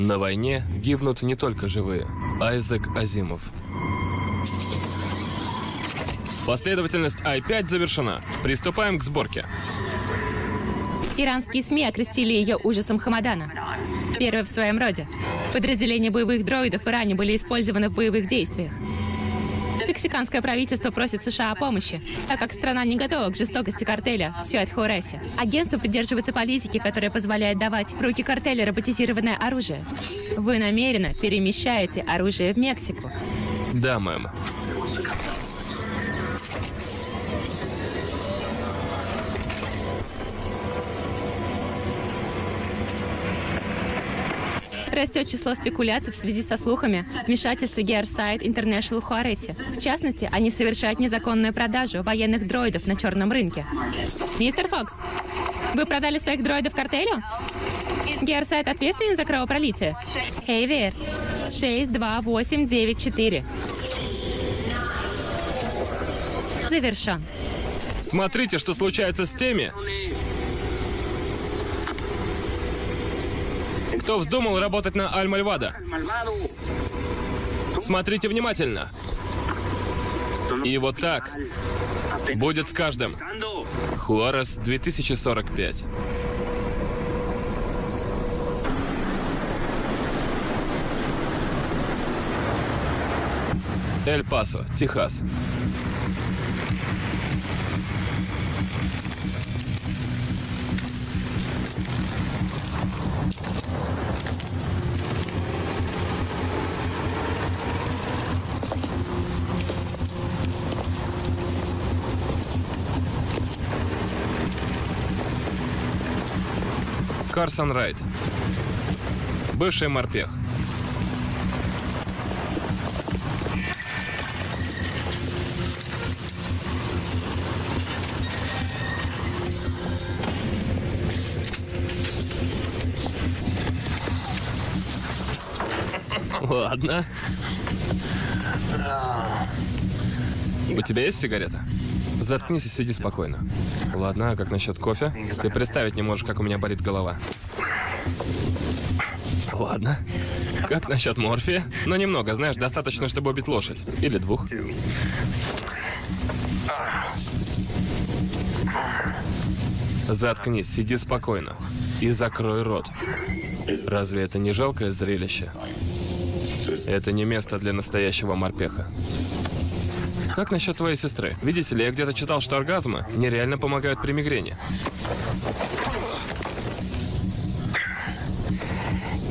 На войне гибнут не только живые. Айзек Азимов. Последовательность I-5 завершена. Приступаем к сборке. Иранские СМИ окрестили ее ужасом Хамадана. Первый в своем роде. Подразделения боевых дроидов в Иране были использованы в боевых действиях. Мексиканское правительство просит США о помощи, так как страна не готова к жестокости картеля в Сюэт-Хоресе. Агентство придерживается политики, которая позволяет давать в руки картеля роботизированное оружие. Вы намеренно перемещаете оружие в Мексику. Да, мэм. Растет число спекуляций в связи со слухами о вмешательстве Gearside International Хуаресе. В частности, они совершают незаконную продажу военных дроидов на черном рынке. Мистер Фокс, вы продали своих дроидов картелю? Gearside ответственен за кровопролитие? Эйвер, 62894. Завершен. Смотрите, что случается с теми, кто вздумал работать на Аль-Мальвада. Смотрите внимательно. И вот так будет с каждым. Хуарес 2045. Эль-Пасо, Техас. Карсон Райт. Бывший морпех. Ладно. У тебя есть сигарета? Заткнись и сиди спокойно. Ладно, а как насчет кофе? Ты представить не можешь, как у меня болит голова. Ладно. Как насчет морфия? Но немного, знаешь, достаточно, чтобы убить лошадь. Или двух. Заткнись, сиди спокойно. И закрой рот. Разве это не жалкое зрелище? Это не место для настоящего морпеха. Как насчет твоей сестры? Видите ли, я где-то читал, что оргазмы нереально помогают при мигрени.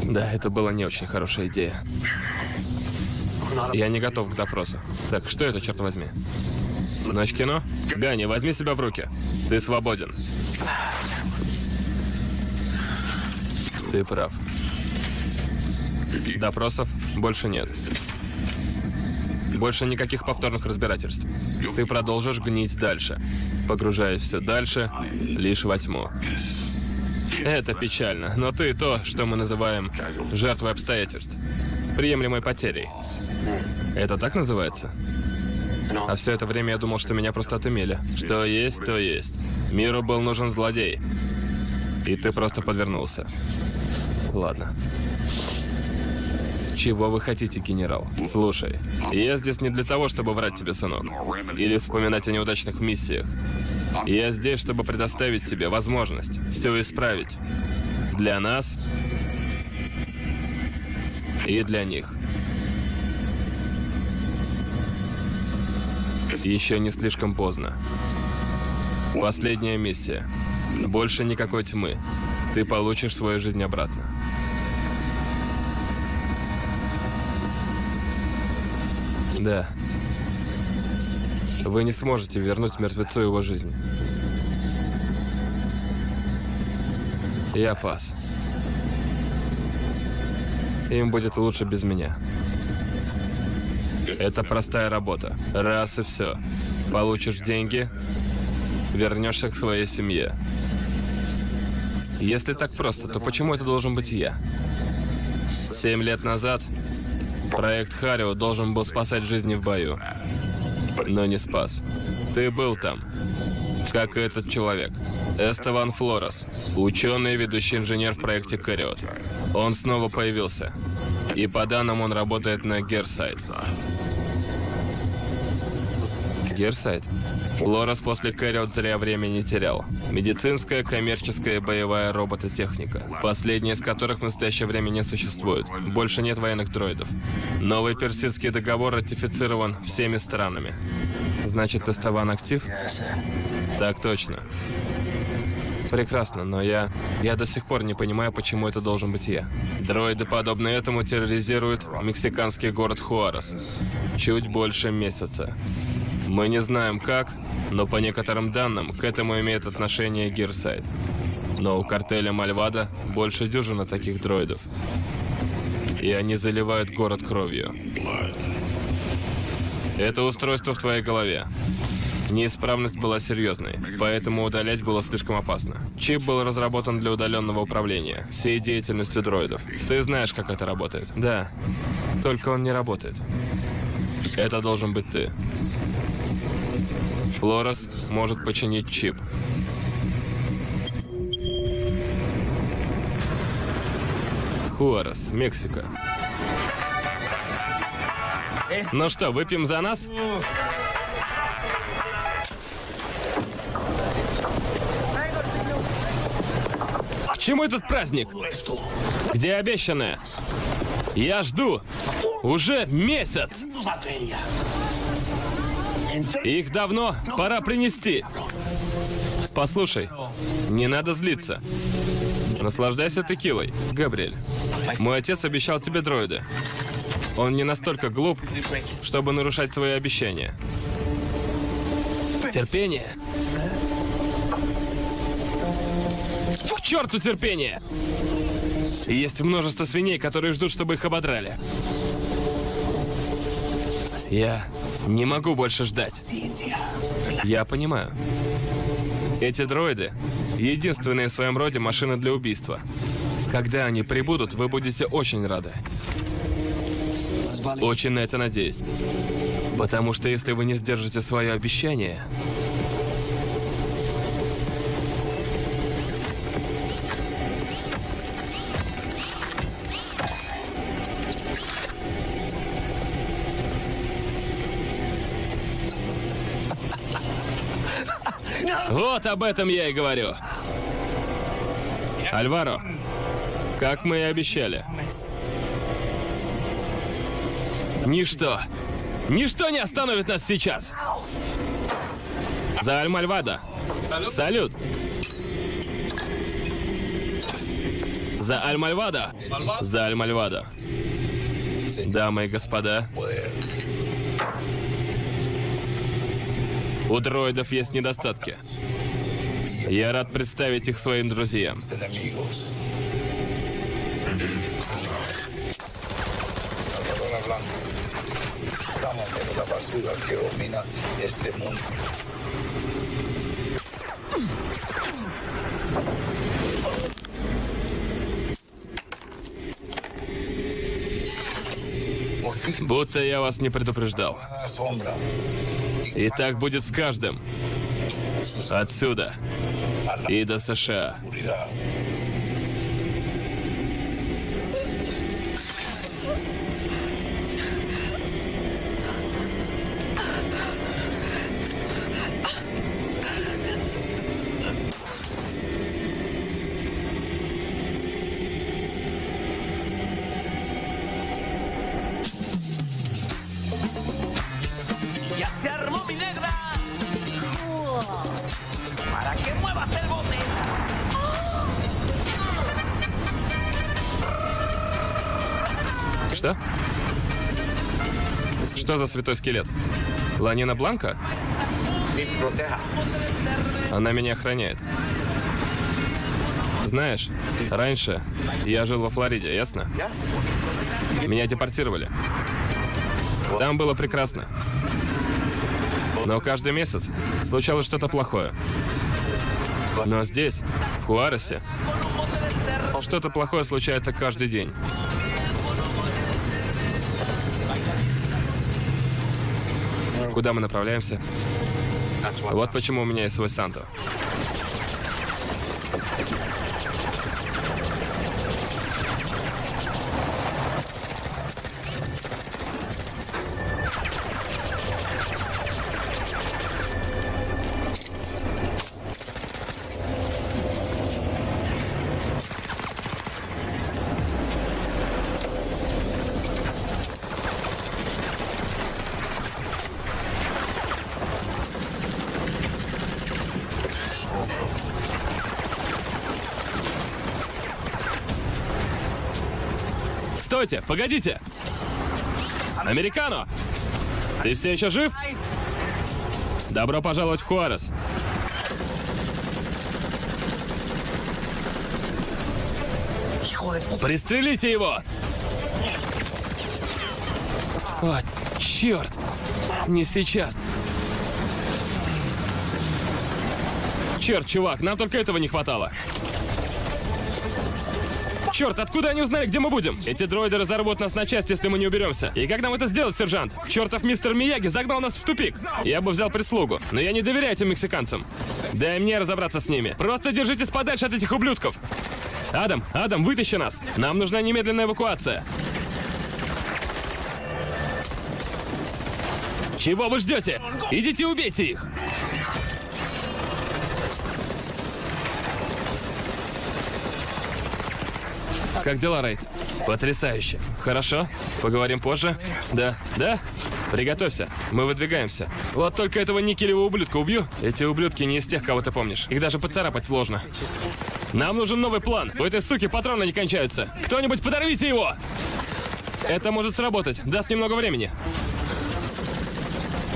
Да, это была не очень хорошая идея. Я не готов к допросу. Так, что это, черт возьми? Ночь кино? Ганни, возьми себя в руки. Ты свободен. Ты прав. Допросов больше нет. Больше никаких повторных разбирательств. Ты продолжишь гнить дальше, погружаясь все дальше, лишь во тьму. Это печально, но ты то, что мы называем жертвой обстоятельств. Приемлемой потерей. Это так называется? А все это время я думал, что меня просто отымели. Что есть, то есть. Миру был нужен злодей. И ты просто подвернулся. Ладно. Чего вы хотите, генерал? Слушай, я здесь не для того, чтобы врать тебе, сынок. Или вспоминать о неудачных миссиях. Я здесь, чтобы предоставить тебе возможность все исправить. Для нас и для них. Еще не слишком поздно. Последняя миссия. Больше никакой тьмы. Ты получишь свою жизнь обратно. Да. Вы не сможете вернуть мертвецу его жизнь. Я пас. Им будет лучше без меня. Это простая работа. Раз и все. Получишь деньги, вернешься к своей семье. Если так просто, то почему это должен быть я? Семь лет назад проект Харио должен был спасать жизни в бою, но не спас. Ты был там, как и этот человек. Эстеван Флорес, ученый и ведущий инженер в проекте Кариот. Он снова появился. И по данным он работает на Герсайт. Герсайт? Лорес после Кэрриот зря время не терял. Медицинская, коммерческая боевая робототехника. Последняя из которых в настоящее время не существует. Больше нет военных дроидов. Новый персидский договор ратифицирован всеми странами. Значит, Теставан актив? Так точно. Прекрасно, но я... Я до сих пор не понимаю, почему это должен быть я. Дроиды, подобно этому, терроризируют мексиканский город Хуарес. Чуть больше месяца. Мы не знаем как, но по некоторым данным к этому имеет отношение Гирсайд. Но у картеля Мальвада больше дюжины таких дроидов. И они заливают город кровью. Это устройство в твоей голове. Неисправность была серьезной, поэтому удалять было слишком опасно. Чип был разработан для удаленного управления всей деятельностью дроидов. Ты знаешь, как это работает? Да. Только он не работает. Это должен быть ты. Флорес может починить чип. Хуарес, Мексика. Ну что, выпьем за нас? К чему этот праздник? Где обещанное? Я жду. Уже месяц. Их давно пора принести. Послушай, не надо злиться. Наслаждайся текилой, Габриэль. Мой отец обещал тебе дроиды. Он не настолько глуп, чтобы нарушать свои обещания. Терпение. К черту терпение! Есть множество свиней, которые ждут, чтобы их ободрали. Я не могу больше ждать. Я понимаю. Эти дроиды — единственные в своем роде машины для убийства. Когда они прибудут, вы будете очень рады. Очень на это надеюсь. Потому что если вы не сдержите свое обещание... Вот об этом я и говорю. Альваро, как мы и обещали. Ничто, ничто не остановит нас сейчас. За Альмальвада. Салют. За Альмальвада. За Альмальвада. Дамы и господа, у дроидов есть недостатки. Я рад представить их своим друзьям. Будто я вас не предупреждал. И так будет с каждым. Отсюда. И до США. Святой скелет? Ланина Бланка? Она меня охраняет. Знаешь, раньше я жил во Флориде, ясно? Меня депортировали. Там было прекрасно. Но каждый месяц случалось что-то плохое. Но здесь, в Хуаресе, что-то плохое случается каждый день. Куда мы направляемся? Вот почему у меня есть свой Санто. Стойте, погодите! Американо! Ты все еще жив? Добро пожаловать в Хуарес. Пристрелите его! О, черт! Не сейчас. Черт, чувак, нам только этого не хватало. Черт, откуда они узнали, где мы будем? Эти дроиды разорвут нас на части, если мы не уберемся. И как нам это сделать, сержант? Чертов мистер Мияги загнал нас в тупик. Я бы взял прислугу, но я не доверяю этим мексиканцам. Дай мне разобраться с ними. Просто держитесь подальше от этих ублюдков. Адам, Адам, вытащи нас. Нам нужна немедленная эвакуация. Чего вы ждете? Идите убейте их. Как дела, Рейд? Потрясающе. Хорошо. Поговорим позже? Да. Да? Приготовься. Мы выдвигаемся. Вот только этого никелевого ублюдка убью. Эти ублюдки не из тех, кого ты помнишь. Их даже поцарапать сложно. Нам нужен новый план. У этой суки патроны не кончаются. Кто-нибудь подорвите его! Это может сработать. Даст немного времени.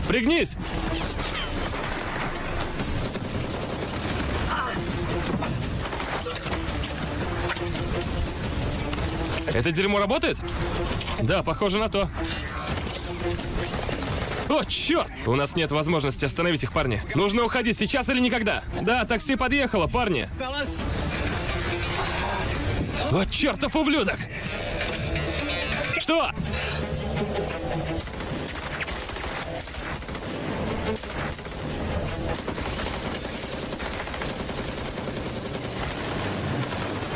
Пригнись! Это дерьмо работает? Да, похоже на то. О, черт! У нас нет возможности остановить их, парни. Нужно уходить сейчас или никогда. Да, такси подъехало, парни. О, чертов ублюдок! Что?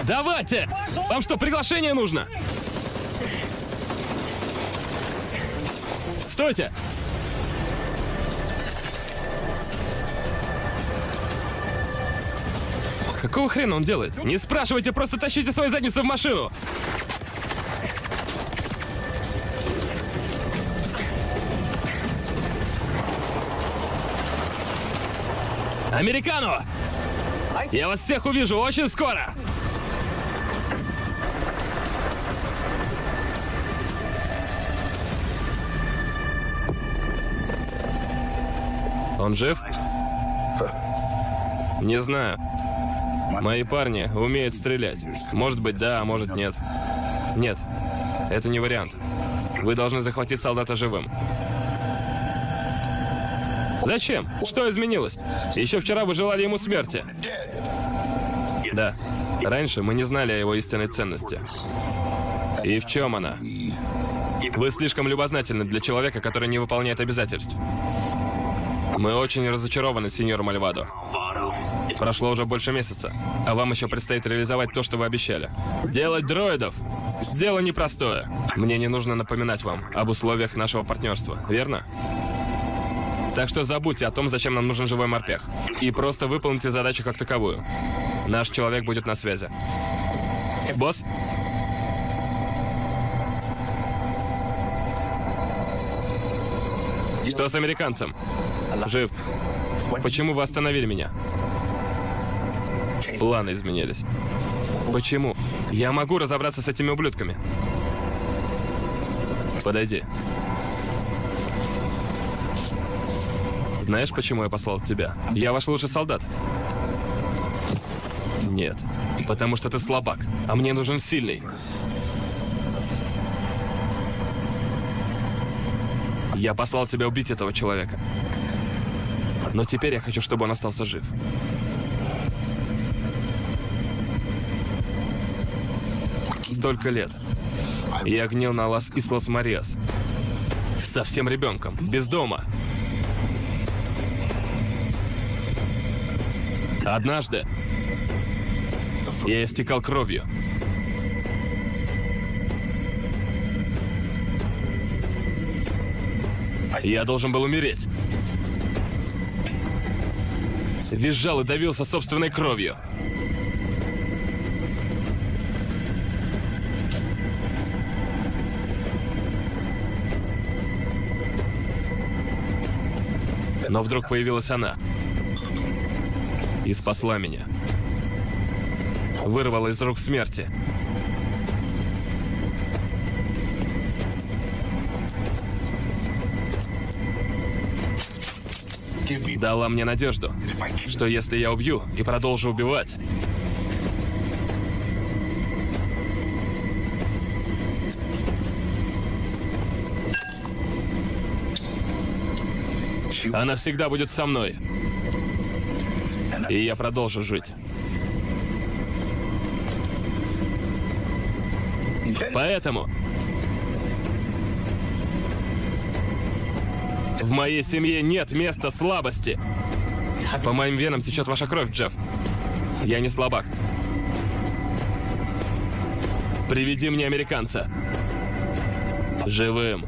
Давайте! Вам что, приглашение нужно? Стойте! Какого хрена он делает? Не спрашивайте, просто тащите свои задницы в машину! Американо! Я вас всех увижу очень скоро! Он жив? Не знаю. Мои парни умеют стрелять. Может быть, да, а может нет. Нет, это не вариант. Вы должны захватить солдата живым. Зачем? Что изменилось? Еще вчера вы желали ему смерти. Да. Раньше мы не знали о его истинной ценности. И в чем она? Вы слишком любознательны для человека, который не выполняет обязательств. Мы очень разочарованы, сеньор Мальвадо. Прошло уже больше месяца, а вам еще предстоит реализовать то, что вы обещали. Делать дроидов – дело непростое. Мне не нужно напоминать вам об условиях нашего партнерства, верно? Так что забудьте о том, зачем нам нужен живой морпех. И просто выполните задачу как таковую. Наш человек будет на связи. Босс? Что с американцем? Жив. Почему вы остановили меня? Планы изменились. Почему? Я могу разобраться с этими ублюдками. Подойди. Знаешь, почему я послал тебя? Я ваш лучший солдат. Нет. Потому что ты слабак, а мне нужен сильный. Я послал тебя убить этого человека. Но теперь я хочу, чтобы он остался жив. Столько лет. Я гнил на Лас Ислас Мариас. Совсем ребенком, без дома. Однажды я истекал кровью. Я должен был умереть. Визжал и давился собственной кровью. Но вдруг появилась она. И спасла меня. Вырвала из рук смерти. Дала мне надежду, что если я убью и продолжу убивать, она всегда будет со мной. И я продолжу жить. Поэтому в моей семье нет места слабости. По моим венам течет ваша кровь, Джефф. Я не слабак. Приведи мне американца. Живым.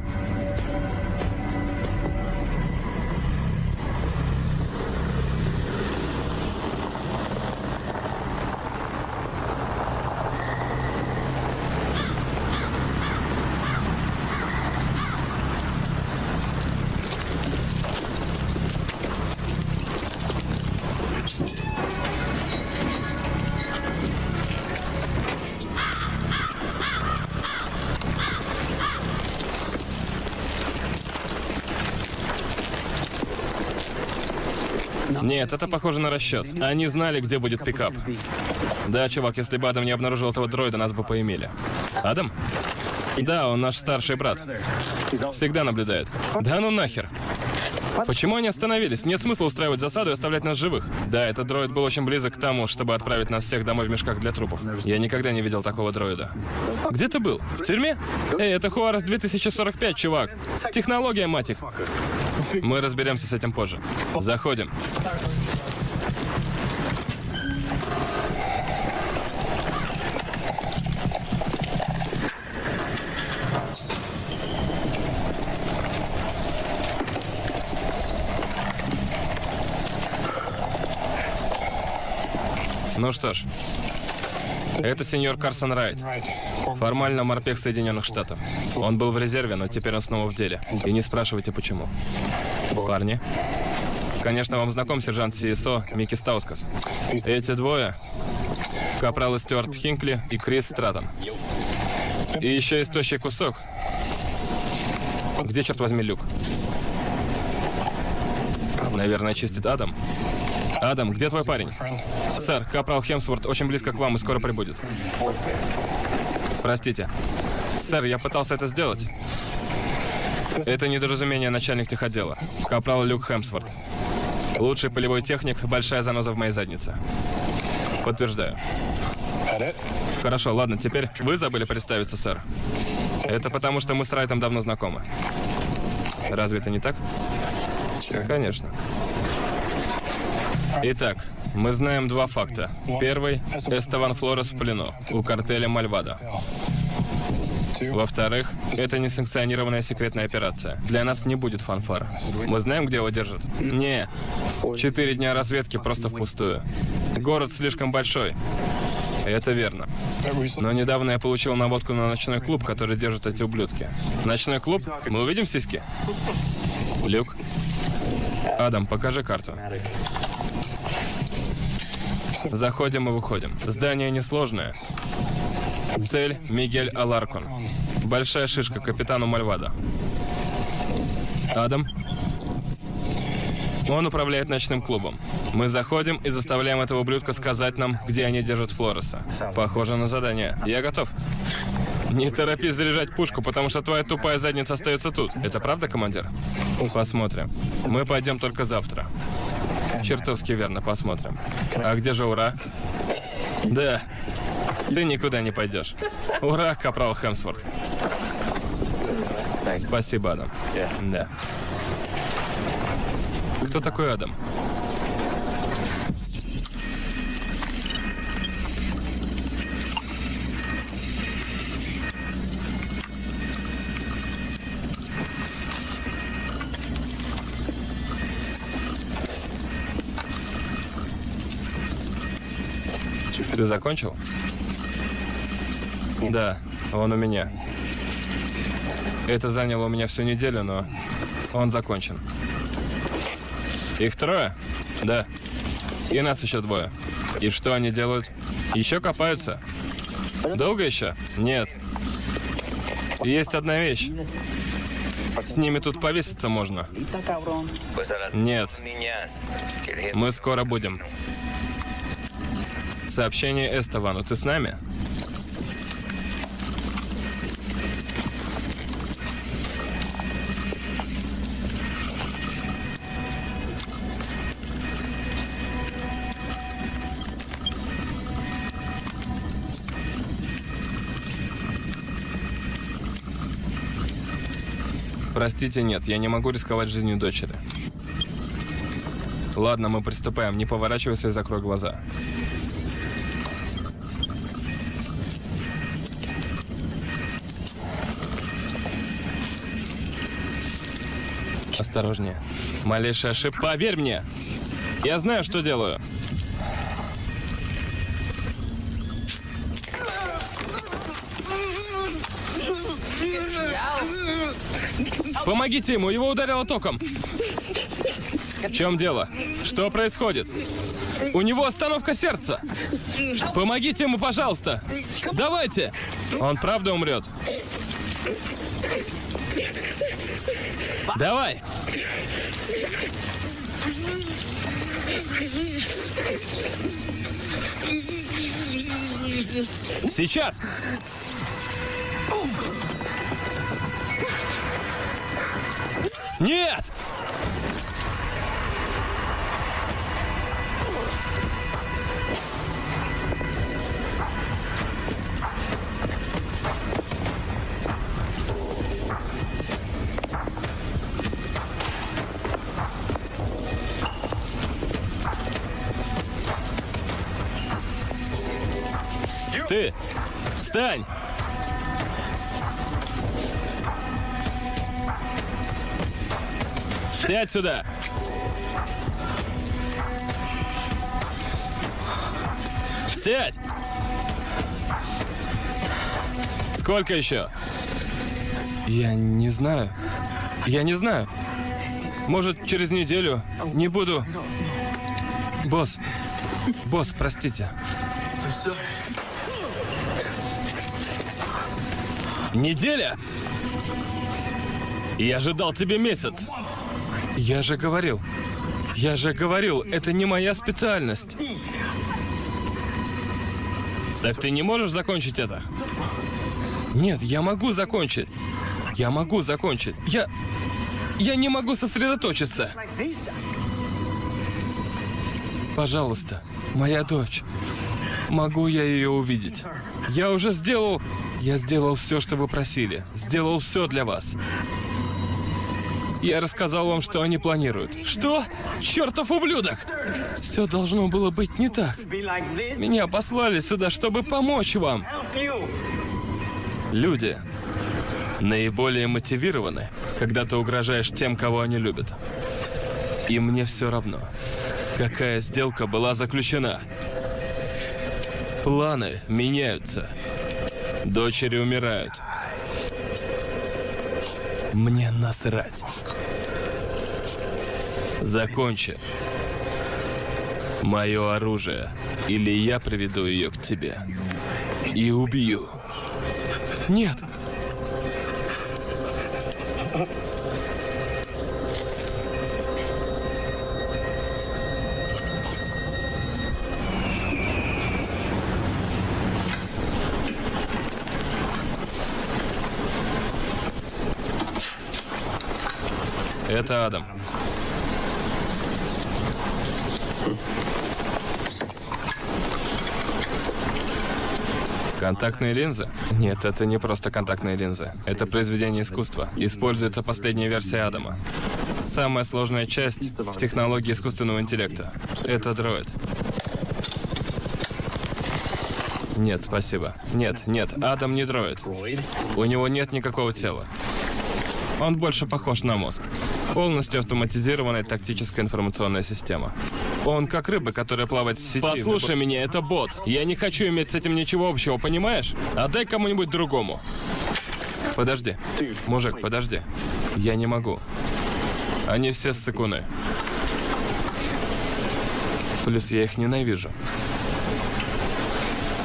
Нет, это похоже на расчет. Они знали, где будет пикап. Да, чувак, если бы Адам не обнаружил этого дроида, нас бы поимели. Адам? Да, он наш старший брат. Всегда наблюдает. Да ну нахер. Почему они остановились? Нет смысла устраивать засаду и оставлять нас живых. Да, этот дроид был очень близок к тому, чтобы отправить нас всех домой в мешках для трупов. Я никогда не видел такого дроида. Где ты был? В тюрьме? Эй, это Хуарес 2045, чувак. Технология, мать их. Мы разберемся с этим позже. Заходим. Ну что ж, это сеньор Карсон Райт. Формально морпех Соединенных Штатов. Он был в резерве, но теперь он снова в деле. И не спрашивайте, почему. Парни. Конечно, вам знаком сержант СИСО Микки Стаускас. Эти двое — капралы Стюарт Хинкли и Крис Стратон. И еще есть тощий кусок. Где, черт возьми, Люк? Наверное, чистит Адам. Адам, где твой парень? Сэр, капрал Хемсворт очень близко к вам и скоро прибудет. Простите. Сэр, я пытался это сделать. Это недоразумение начальник техотдела. Капрал Люк Хемсворт. Лучший полевой техник, большая заноза в моей заднице. Подтверждаю. Хорошо, ладно, теперь вы забыли представиться, сэр. Это потому, что мы с Райтом давно знакомы. Разве это не так? Конечно. Итак, мы знаем два факта. Первый – Эстеван Флорес в плену у картеля Мальвада. Во-вторых, это несанкционированная секретная операция. Для нас не будет фанфар. Мы знаем, где его держат? Не. Четыре дня разведки просто впустую. Город слишком большой. Это верно. Но недавно я получил наводку на ночной клуб, который держат эти ублюдки. Ночной клуб? Мы увидим сиськи? Люк? Адам, покажи карту. Заходим и выходим. Здание несложное. Цель – Мигель Аларкон. Большая шишка капитану Мальвада. Адам? Он управляет ночным клубом. Мы заходим и заставляем этого ублюдка сказать нам, где они держат Флореса. Похоже на задание. Я готов. Не торопись заряжать пушку, потому что твоя тупая задница остается тут. Это правда, командир? Посмотрим. Мы пойдем только завтра. Чертовски верно, посмотрим. А где же Ура? Да. Ты никуда не пойдешь. Ура, капрал Хемсворт. Спасибо, Адам. Да. Кто такой Адам? Ты закончил? Да, он у меня. Это заняло у меня всю неделю, но он закончен. Их трое? Да. И нас еще двое. И что они делают? Еще копаются. Долго еще? Нет. Есть одна вещь. С ними тут повеситься можно. Нет, мы скоро будем. Сообщение Эстовану. Ты с нами? Простите, нет, я не могу рисковать жизнью дочери. Ладно, мы приступаем. Не поворачивайся и закрой глаза. Осторожнее. Малейшая ошибка. Поверь мне! Я знаю, что делаю. Помогите ему, его ударило током. В чем дело? Что происходит? У него остановка сердца. Помогите ему, пожалуйста. Давайте. Он правда умрет. Давай. Сейчас. Нет! Ты! Встань! Сядь сюда! Сядь! Сколько еще? Я не знаю. Я не знаю. Может, через неделю не буду. Босс. Босс, простите. Неделя? Я ожидал тебе месяц. Я же говорил. Я же говорил, это не моя специальность. Так ты не можешь закончить это? Нет, я могу закончить. Я могу закончить. Я... Я не могу сосредоточиться. Пожалуйста, моя дочь. Могу я ее увидеть? Я уже сделал... Я сделал все, что вы просили. Сделал все для вас. Я рассказал вам, что они планируют. Что? Чертов ублюдок! Все должно было быть не так. Меня послали сюда, чтобы помочь вам. Люди наиболее мотивированы, когда ты угрожаешь тем, кого они любят. И мне все равно, какая сделка была заключена. Планы меняются. Дочери умирают. Мне насрать. Закончи. Мое оружие. Или я приведу ее к тебе. И убью. Нет. Это Адам. Контактные линзы? Нет, это не просто контактные линзы. Это произведение искусства. Используется последняя версия Адама. Самая сложная часть в технологии искусственного интеллекта. Это дроид. Нет, спасибо. Нет, нет, Адам не дроид. У него нет никакого тела. Он больше похож на мозг. Полностью автоматизированная тактическая информационная система. Он как рыба, которая плавает в сети. Послушай меня, это бот. Я не хочу иметь с этим ничего общего, понимаешь? Отдай кому-нибудь другому. Подожди. Мужик, подожди. Я не могу. Они все ссыкуны. Плюс я их ненавижу.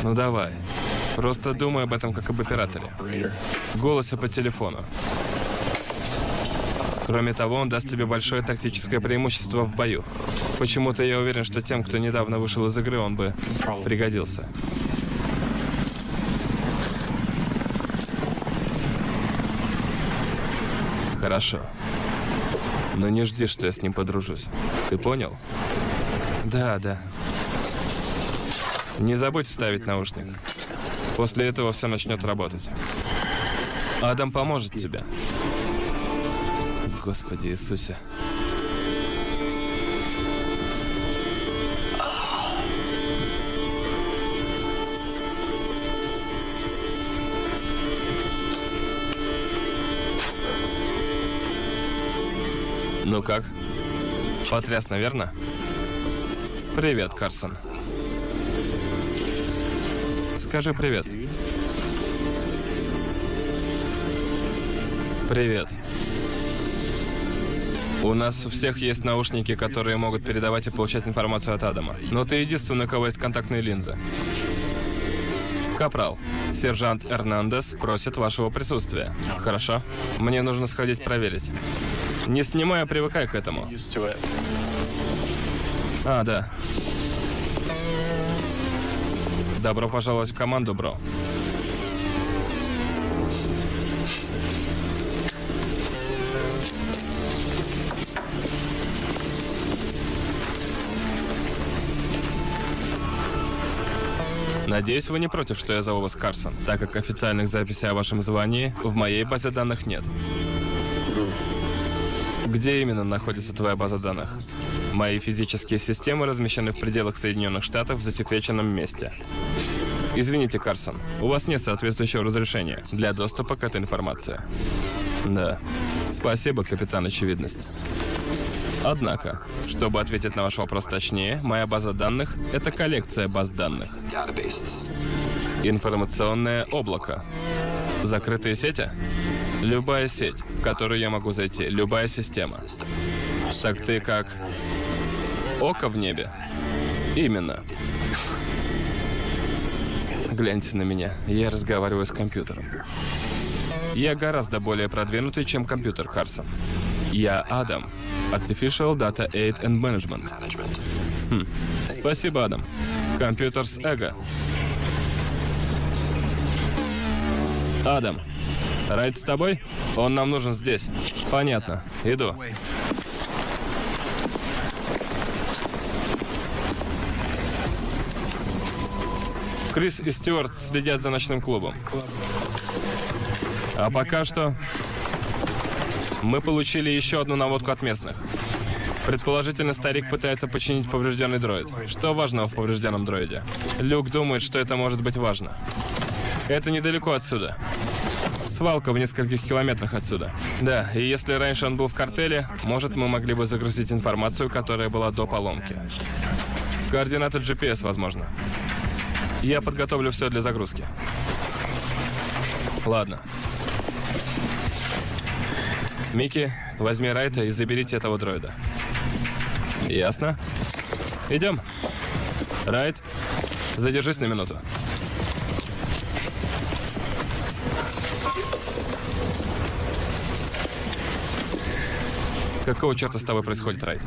Ну давай. Просто думай об этом как об операторе. В голосе по телефону. Кроме того, он даст тебе большое тактическое преимущество в бою. Почему-то я уверен, что тем, кто недавно вышел из игры, он бы пригодился. Хорошо. Но не жди, что я с ним подружусь. Ты понял? Да, да. Не забудь вставить наушник. После этого все начнет работать. Адам поможет тебе. Господи Иисусе. Ну как? Потряс, наверное? Привет, Карсон. Скажи привет. Привет. У нас у всех есть наушники, которые могут передавать и получать информацию от Адама. Но ты единственный, у кого есть контактные линзы. Капрал, сержант Эрнандес просит вашего присутствия. Хорошо? Мне нужно сходить проверить. Не снимай, а привыкай к этому. А, да. Добро пожаловать в команду, бро. Надеюсь, вы не против, что я зову вас Карсон, так как официальных записей о вашем звании в моей базе данных нет. Где именно находится твоя база данных? Мои физические системы размещены в пределах Соединенных Штатов в засекреченном месте. Извините, Карсон, у вас нет соответствующего разрешения для доступа к этой информации. Да. Спасибо, капитан Очевидность. Однако, чтобы ответить на ваш вопрос точнее, моя база данных — это коллекция баз данных. Информационное облако. Закрытые сети? Любая сеть, в которую я могу зайти, любая система. Так ты как... Око в небе? Именно. Гляньте на меня, я разговариваю с компьютером. Я гораздо более продвинутый, чем компьютер, Карсон. Я Адам. Artificial Data Aid and Management. Хм. Спасибо, Адам. С эго. Адам, Райт с тобой? Он нам нужен здесь. Понятно. Иду. Крис и Стюарт следят за ночным клубом. А пока что мы получили еще одну наводку от местных. Предположительно, старик пытается починить поврежденный дроид. Что важного в поврежденном дроиде? Люк думает, что это может быть важно. Это недалеко отсюда. Свалка в нескольких километрах отсюда. Да, и если раньше он был в картеле, может, мы могли бы загрузить информацию, которая была до поломки. Координаты GPS, возможно. Я подготовлю все для загрузки. Ладно. Микки, возьми Райта и заберите этого дроида. Ясно? Идем. Райт, задержись на минуту. Какого черта с тобой происходит, Райт?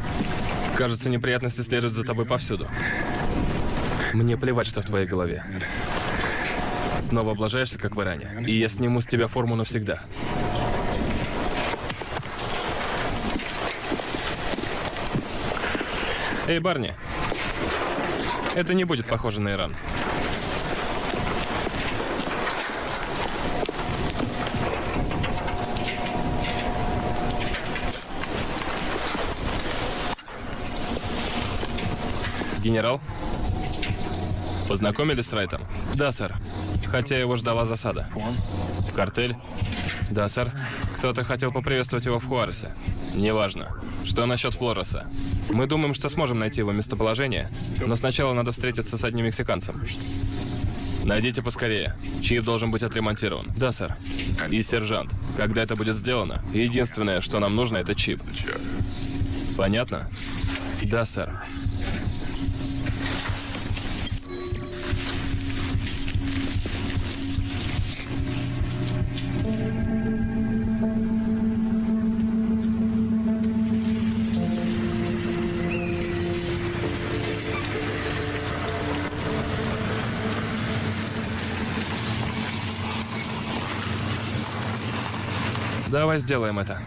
Кажется, неприятности следуют за тобой повсюду. Мне плевать, что в твоей голове. Снова облажаешься, как в Иране. И я сниму с тебя форму навсегда. Эй, барни. Это не будет похоже на Иран. Генерал? Познакомились с Райтом? Да, сэр. Хотя его ждала засада. Картель? Да, сэр. Кто-то хотел поприветствовать его в Хуаресе. Неважно. Что насчет Флореса? Мы думаем, что сможем найти его местоположение, но сначала надо встретиться с одним мексиканцем. Найдите поскорее. Чип должен быть отремонтирован. Да, сэр. И сержант. Когда это будет сделано, единственное, что нам нужно, это чип. Понятно? Да, сэр. Давай сделаем это.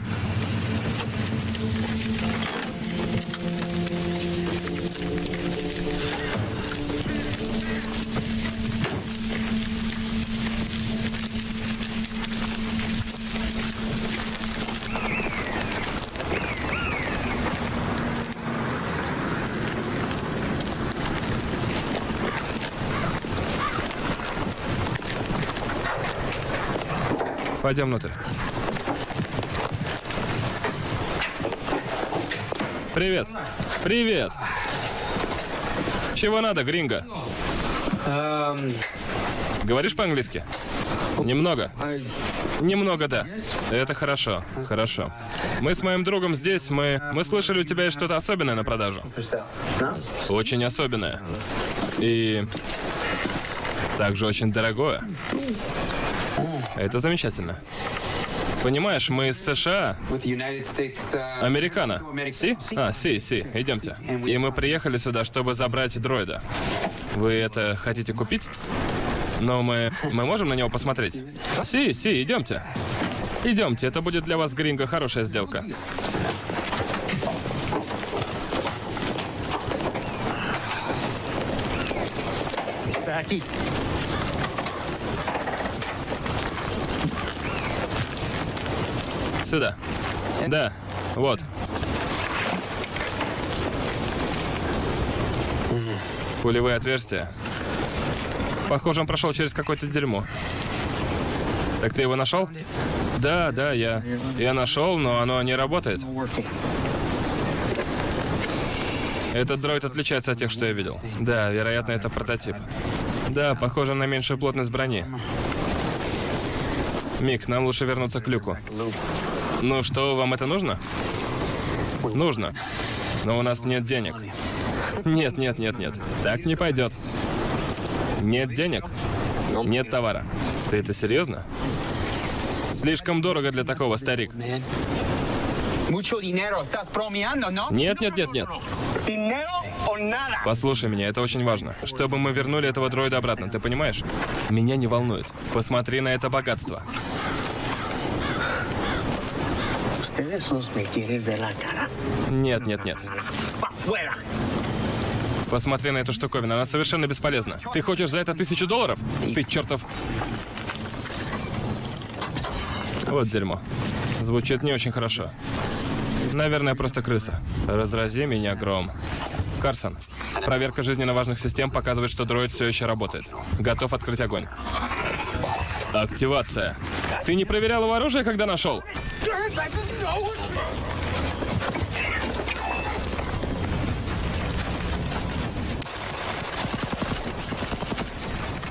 Пойдем внутрь. Привет. Привет. Чего надо, Гринго? Говоришь по-английски? Немного. Немного, да. Это хорошо, хорошо. Мы с моим другом здесь, мы... Мы слышали, у тебя есть что-то особенное на продажу. Очень особенное. И... Также очень дорогое. Это замечательно. Понимаешь, мы из США, Американо. Си? А, си, си, идемте. И мы приехали сюда, чтобы забрать дроида. Вы это хотите купить? Но мы... Мы можем на него посмотреть? Си, си, идемте. Идемте, это будет для вас, Гринго, хорошая сделка. Сюда. Да, вот. Пулевые отверстия. Похоже, он прошел через какое-то дерьмо. Так ты его нашел? Да, да, я. Я нашел, но оно не работает. Этот дроид отличается от тех, что я видел. Да, вероятно, это прототип. Да, похоже на меньшую плотность брони. Мик, нам лучше вернуться к люку. Ну что, вам это нужно? Нужно. Но у нас нет денег. Нет, нет, нет, нет. Так не пойдет. Нет денег. Нет товара. Ты это серьезно? Слишком дорого для такого, старик. Нет, нет, нет, нет. Послушай меня, это очень важно. Чтобы мы вернули этого дроида обратно, ты понимаешь? Меня не волнует. Посмотри на это богатство. Нет, нет, нет. Посмотри на эту штуковину, она совершенно бесполезна. Ты хочешь за это тысячу долларов? Ты чертов... Вот дерьмо. Звучит не очень хорошо. Наверное, просто крыса. Разрази меня гром. Карсон, проверка жизненно важных систем показывает, что дроид все еще работает. Готов открыть огонь. Активация. Ты не проверял его оружие, когда нашел?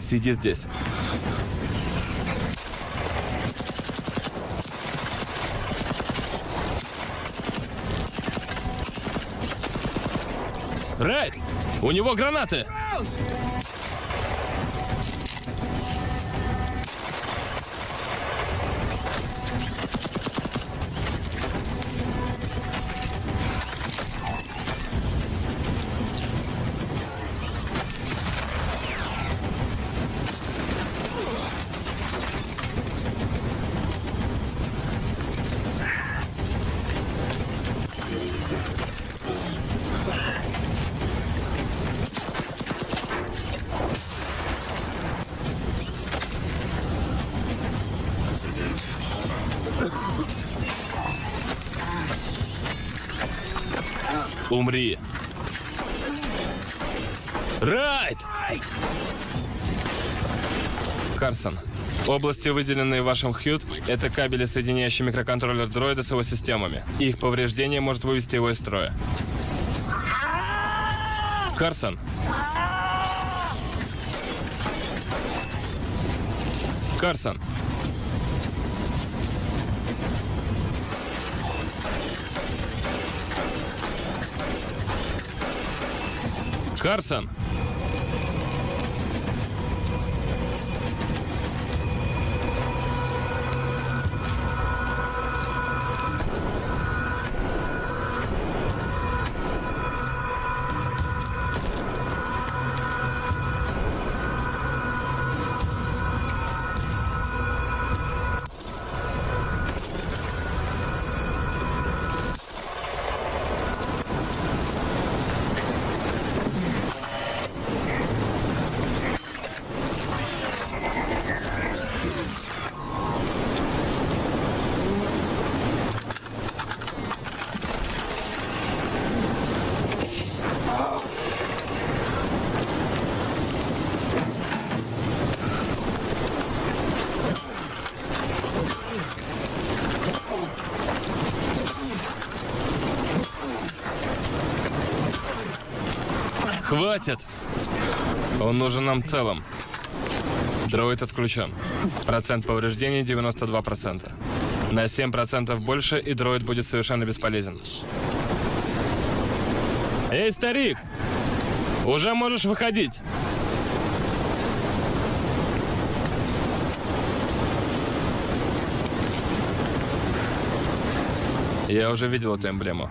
Сиди здесь. Райт! У него гранаты! Умри. Райт! Карсон, области, выделенные вашим Хьют, это кабели, соединяющие микроконтроллер дроида с его системами. Их повреждение может вывести его из строя. Карсон. Карсон. Карсон. Он нужен нам целым. Дроид отключен. Процент повреждений 92%. На 7% больше, и дроид будет совершенно бесполезен. Эй, старик! Уже можешь выходить. Я уже видел эту эмблему.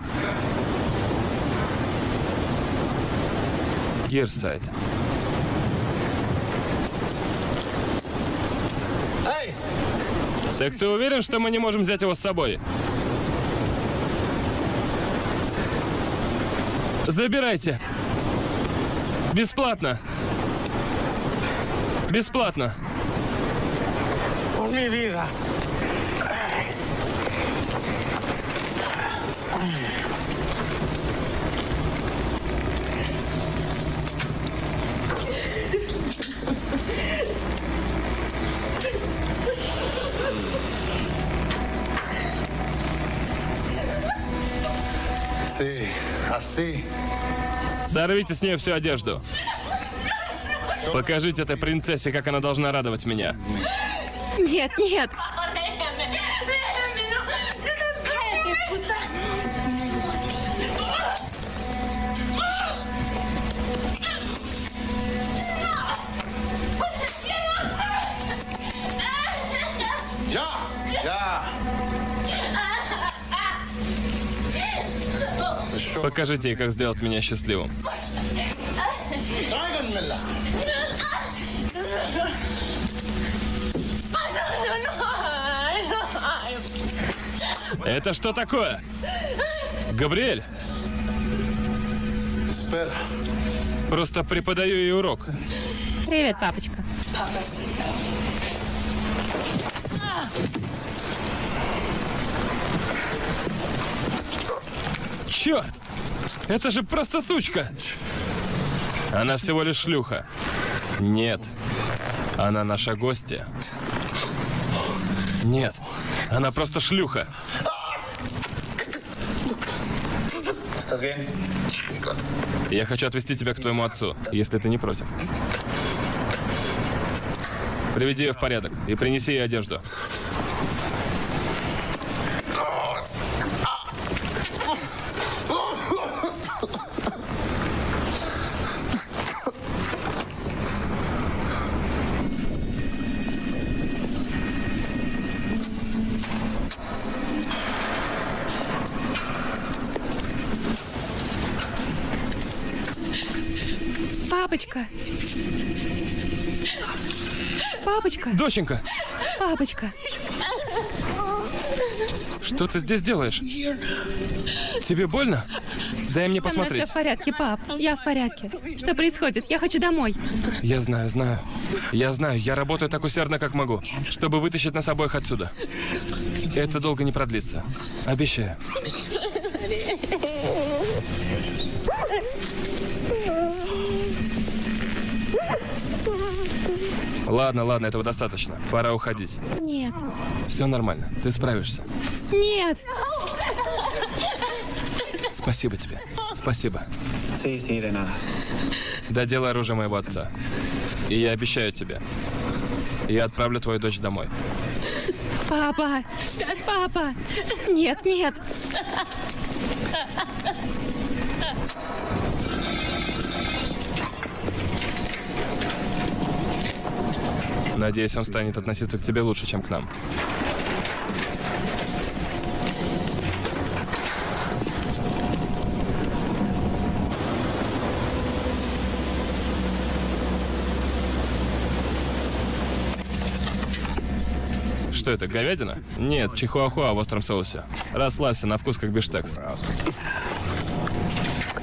Гирсайд. Так ты уверен, что мы не можем взять его с собой? Забирайте. Бесплатно. Бесплатно. Por mi vida. Sí, así. Сорвите с нее всю одежду. Покажите этой принцессе, как она должна радовать меня. Нет, нет. Покажите ей, как сделать меня счастливым. Это что такое? Габриэль, просто преподаю ей урок. Привет, папочка. Черт! Это же просто сучка! Она всего лишь шлюха. Нет. Она наша гостья. Нет. Она просто шлюха. Я хочу отвезти тебя к твоему отцу, если ты не против. Приведи ее в порядок и принеси ей одежду. Папочка. Папочка, Доченька, папочка. что ты здесь делаешь? Тебе больно? Дай мне Со мной все посмотреть. в порядке, пап. Я в порядке. Что происходит? Я хочу домой. Я знаю, знаю. Я знаю, я работаю так усердно, как могу, чтобы вытащить нас обоих отсюда. Это долго не продлится. Обещаю. Ладно, ладно, этого достаточно. Пора уходить. Нет. Все нормально, ты справишься. Нет. Спасибо тебе. Спасибо. Доделай оружие моего отца. И я обещаю тебе, я отправлю твою дочь домой. Папа. Папа. Нет, нет. Надеюсь, он станет относиться к тебе лучше, чем к нам. Что это, говядина? Нет, чихуахуа в остром соусе. Расслабься, на вкус как биштекс.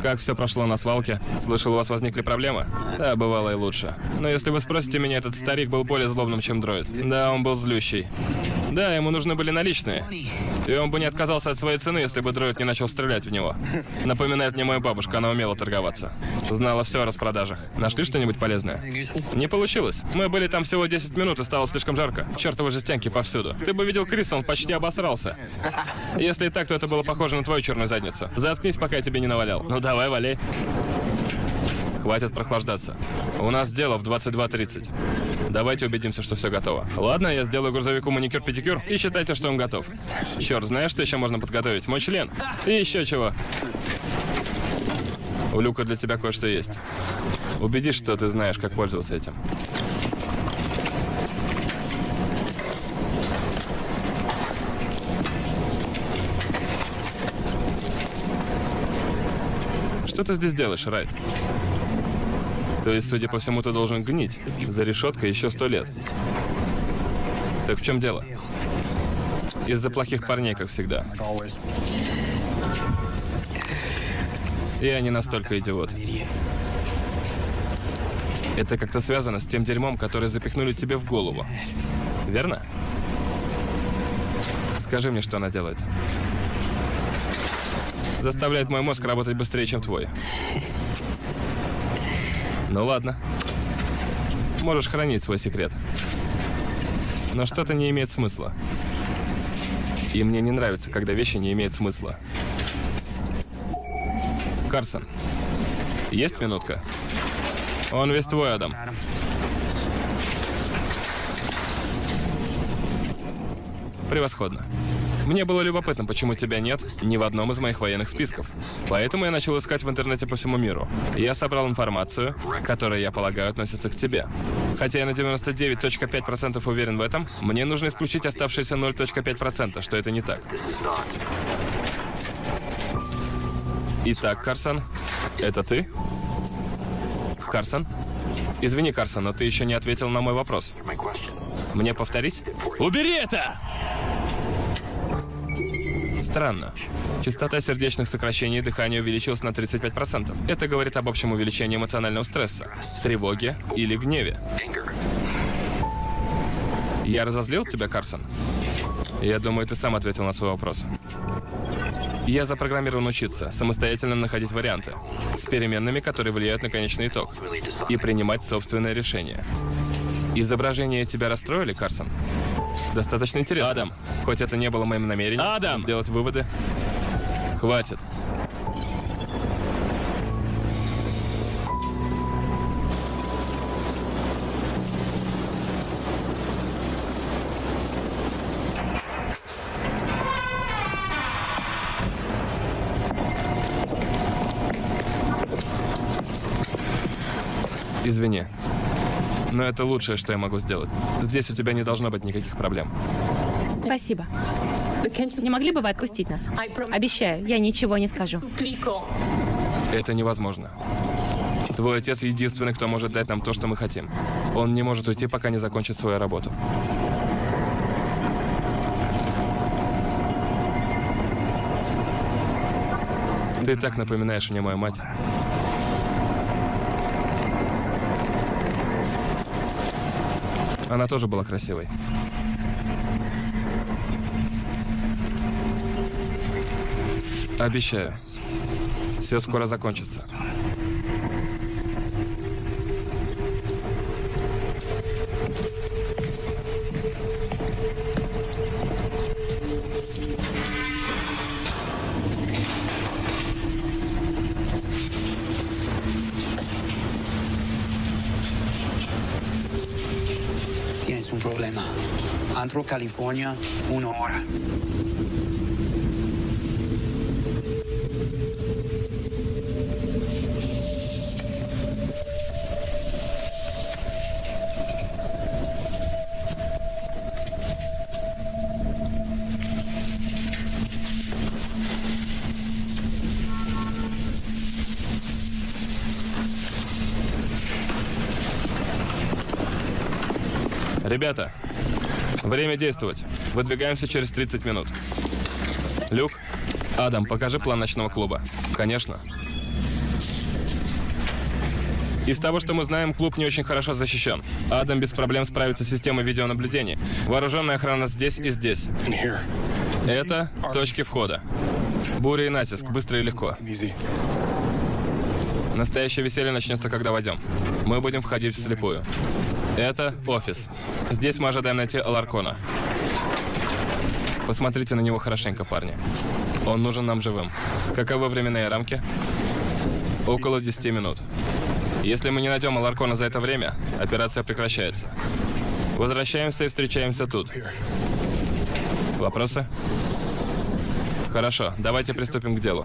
Как все прошло на свалке? Слышал, у вас возникли проблемы? Да, бывало и лучше. Но если вы спросите меня, этот старик был более злобным, чем дроид. Да, он был злющий. Да, ему нужны были наличные. И он бы не отказался от своей цены, если бы дроид не начал стрелять в него. Напоминает мне мою бабушку, она умела торговаться. Знала все о распродажах. Нашли что-нибудь полезное? Не получилось. Мы были там всего 10 минут, и стало слишком жарко. Чертовы жестянки повсюду. Ты бы видел Криса, он почти обосрался. Если и так, то это было похоже на твою черную задницу. Заткнись, пока я тебе не навалял. Ну давай, валяй. Хватит прохлаждаться. У нас дело в 22.30. Давайте убедимся, что все готово. Ладно, я сделаю грузовику маникюр-педикюр и считайте, что он готов. Черт, знаешь, что еще можно подготовить? Мой член. И еще чего. У Люка для тебя кое-что есть. Убедись, что ты знаешь, как пользоваться этим. Что ты здесь делаешь, Райт? То есть, судя по всему, ты должен гнить за решеткой еще сто лет. Так в чем дело? Из-за плохих парней, как всегда. И они настолько идиоты. Это как-то связано с тем дерьмом, которое запихнули тебе в голову. Верно? Скажи мне, что она делает. Заставляет мой мозг работать быстрее, чем твой. Ну ладно. Можешь хранить свой секрет. Но что-то не имеет смысла. И мне не нравится, когда вещи не имеют смысла. Карсон, есть минутка? Он весь твой, Адам. Превосходно. Мне было любопытно, почему тебя нет ни в одном из моих военных списков. Поэтому я начал искать в интернете по всему миру. Я собрал информацию, которая, я полагаю, относится к тебе. Хотя я на 99.5% уверен в этом, мне нужно исключить оставшиеся 0.5%, что это не так. Итак, Карсон, это ты? Карсон? Извини, Карсон, но ты еще не ответил на мой вопрос. Мне повторить? Убери это! Странно. Частота сердечных сокращений и дыхания увеличилась на 35%. Это говорит об общем увеличении эмоционального стресса, тревоге или гневе. Я разозлил тебя, Карсон? Я думаю, ты сам ответил на свой вопрос. Я запрограммирован учиться, самостоятельно находить варианты, с переменными, которые влияют на конечный итог, и принимать собственное решение. Изображения тебя расстроили, Карсон? Достаточно интересно. Адам, хоть это не было моим намерением Адам! сделать выводы. Хватит. Извини. Но это лучшее, что я могу сделать. Здесь у тебя не должно быть никаких проблем. Спасибо. Не могли бы вы отпустить нас? Обещаю, я ничего не скажу. Это невозможно. Твой отец единственный, кто может дать нам то, что мы хотим. Он не может уйти, пока не закончит свою работу. Ты так напоминаешь мне мою мать. Она тоже была красивой. Обещаю. Все скоро закончится. California, una hora. Время действовать. Выдвигаемся через 30 минут. Люк, Адам, покажи план ночного клуба. Конечно. Из того, что мы знаем, клуб не очень хорошо защищен. Адам без проблем справится с системой видеонаблюдения. Вооруженная охрана здесь и здесь. Это точки входа. Буря и натиск, быстро и легко. Настоящее веселье начнется, когда войдем. Мы будем входить вслепую. Это офис. Здесь мы ожидаем найти Аларкона. Посмотрите на него хорошенько, парни. Он нужен нам живым. Каковы временные рамки? Около 10 минут. Если мы не найдем Аларкона за это время, операция прекращается. Возвращаемся и встречаемся тут. Вопросы? Хорошо, давайте приступим к делу.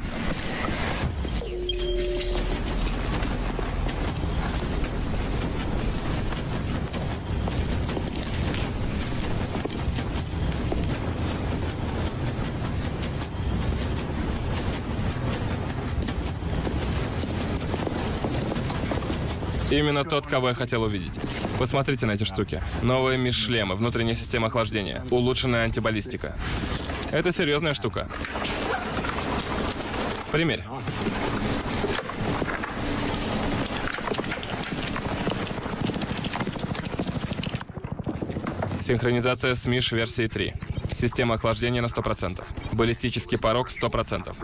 Именно тот, кого я хотел увидеть. Посмотрите на эти штуки. Новые миш-шлемы, внутренняя система охлаждения, улучшенная антибаллистика. Это серьезная штука. Примерь. Синхронизация с Миш версии 3. Система охлаждения на 100%. Баллистический порог 100%.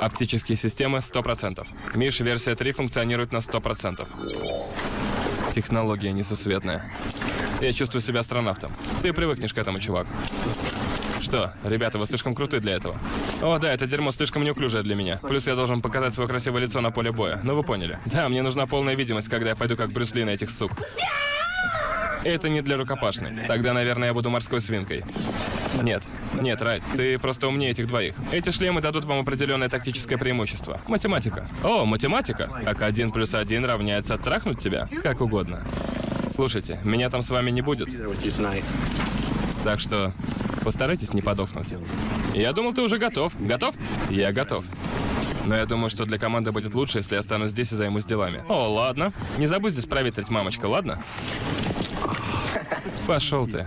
Оптические системы 100%. Миш версия 3 функционирует на 100%. Технология несусветная. Я чувствую себя астронавтом. Ты привыкнешь к этому, чувак. Что, ребята, вы слишком круты для этого. О, да, это дерьмо слишком неуклюжее для меня. Плюс я должен показать свое красивое лицо на поле боя. Ну вы поняли. Да, мне нужна полная видимость, когда я пойду как Брюс Ли на этих сук. Это не для рукопашной. Тогда, наверное, я буду морской свинкой. Нет, нет, Райт, ты просто умнее этих двоих. Эти шлемы дадут вам определенное тактическое преимущество. Математика. О, математика. Как один плюс один равняется трахнуть тебя? Как угодно. Слушайте, меня там с вами не будет. Так что постарайтесь не подохнуть. Я думал, ты уже готов. Готов? Я готов. Но я думаю, что для команды будет лучше, если я останусь здесь и займусь делами. О, ладно. Не забудь здесь проветрить, мамочка, ладно? Пошел ты.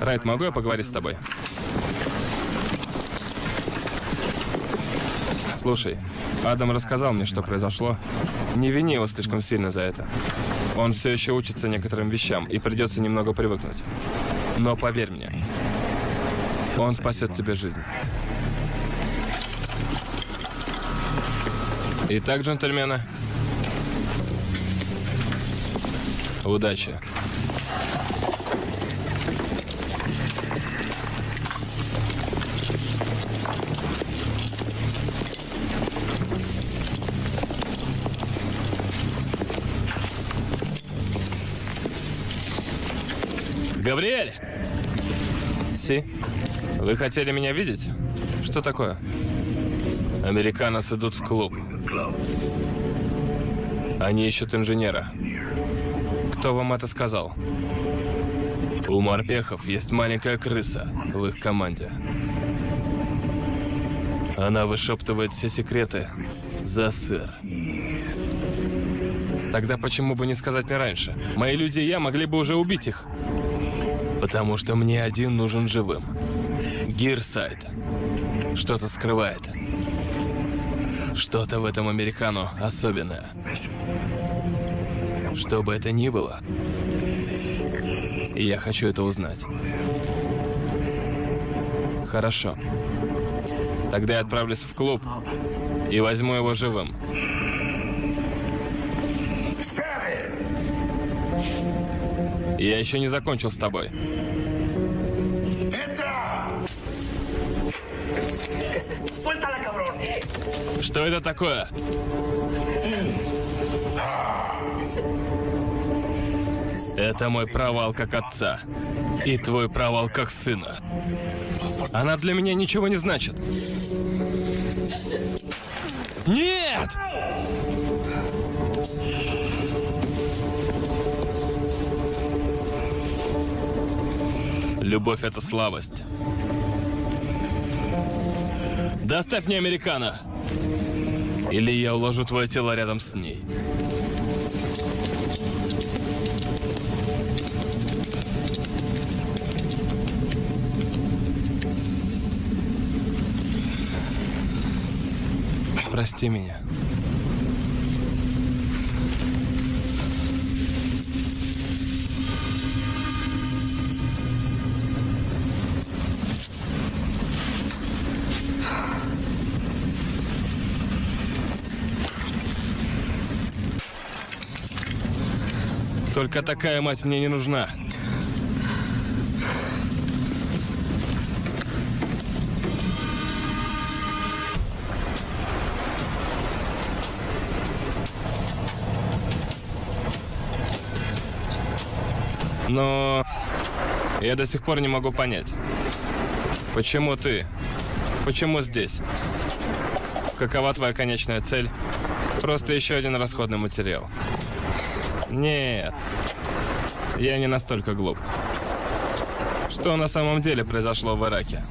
Райт, могу я поговорить с тобой? Слушай, Адам рассказал мне, что произошло. Не вини его слишком сильно за это. Он все еще учится некоторым вещам, и придется немного привыкнуть. Но поверь мне, он спасет тебе жизнь. Итак, джентльмены, удачи. Габриэль! Си, вы хотели меня видеть? Что такое? Американцы идут в клуб. Они ищут инженера. Кто вам это сказал? У морпехов есть маленькая крыса в их команде. Она вышептывает все секреты за сыр. Тогда почему бы не сказать мне раньше? Мои люди и я могли бы уже убить их. Потому что мне один нужен живым. Гирсайд. Что-то скрывает. Что-то в этом американу особенное. Что бы это ни было, я хочу это узнать. Хорошо. Тогда я отправлюсь в клуб и возьму его живым. Я еще не закончил с тобой. Что это такое? Это мой провал как отца. И твой провал как сына. Она для меня ничего не значит. Нет! Любовь — это слабость. Доставь мне американо. Или я уложу твое тело рядом с ней. Прости меня. Только такая мать мне не нужна. Но я до сих пор не могу понять, почему ты, почему здесь, какова твоя конечная цель, просто еще один расходный материал. Нет, я не настолько глуп. Что на самом деле произошло в Ираке?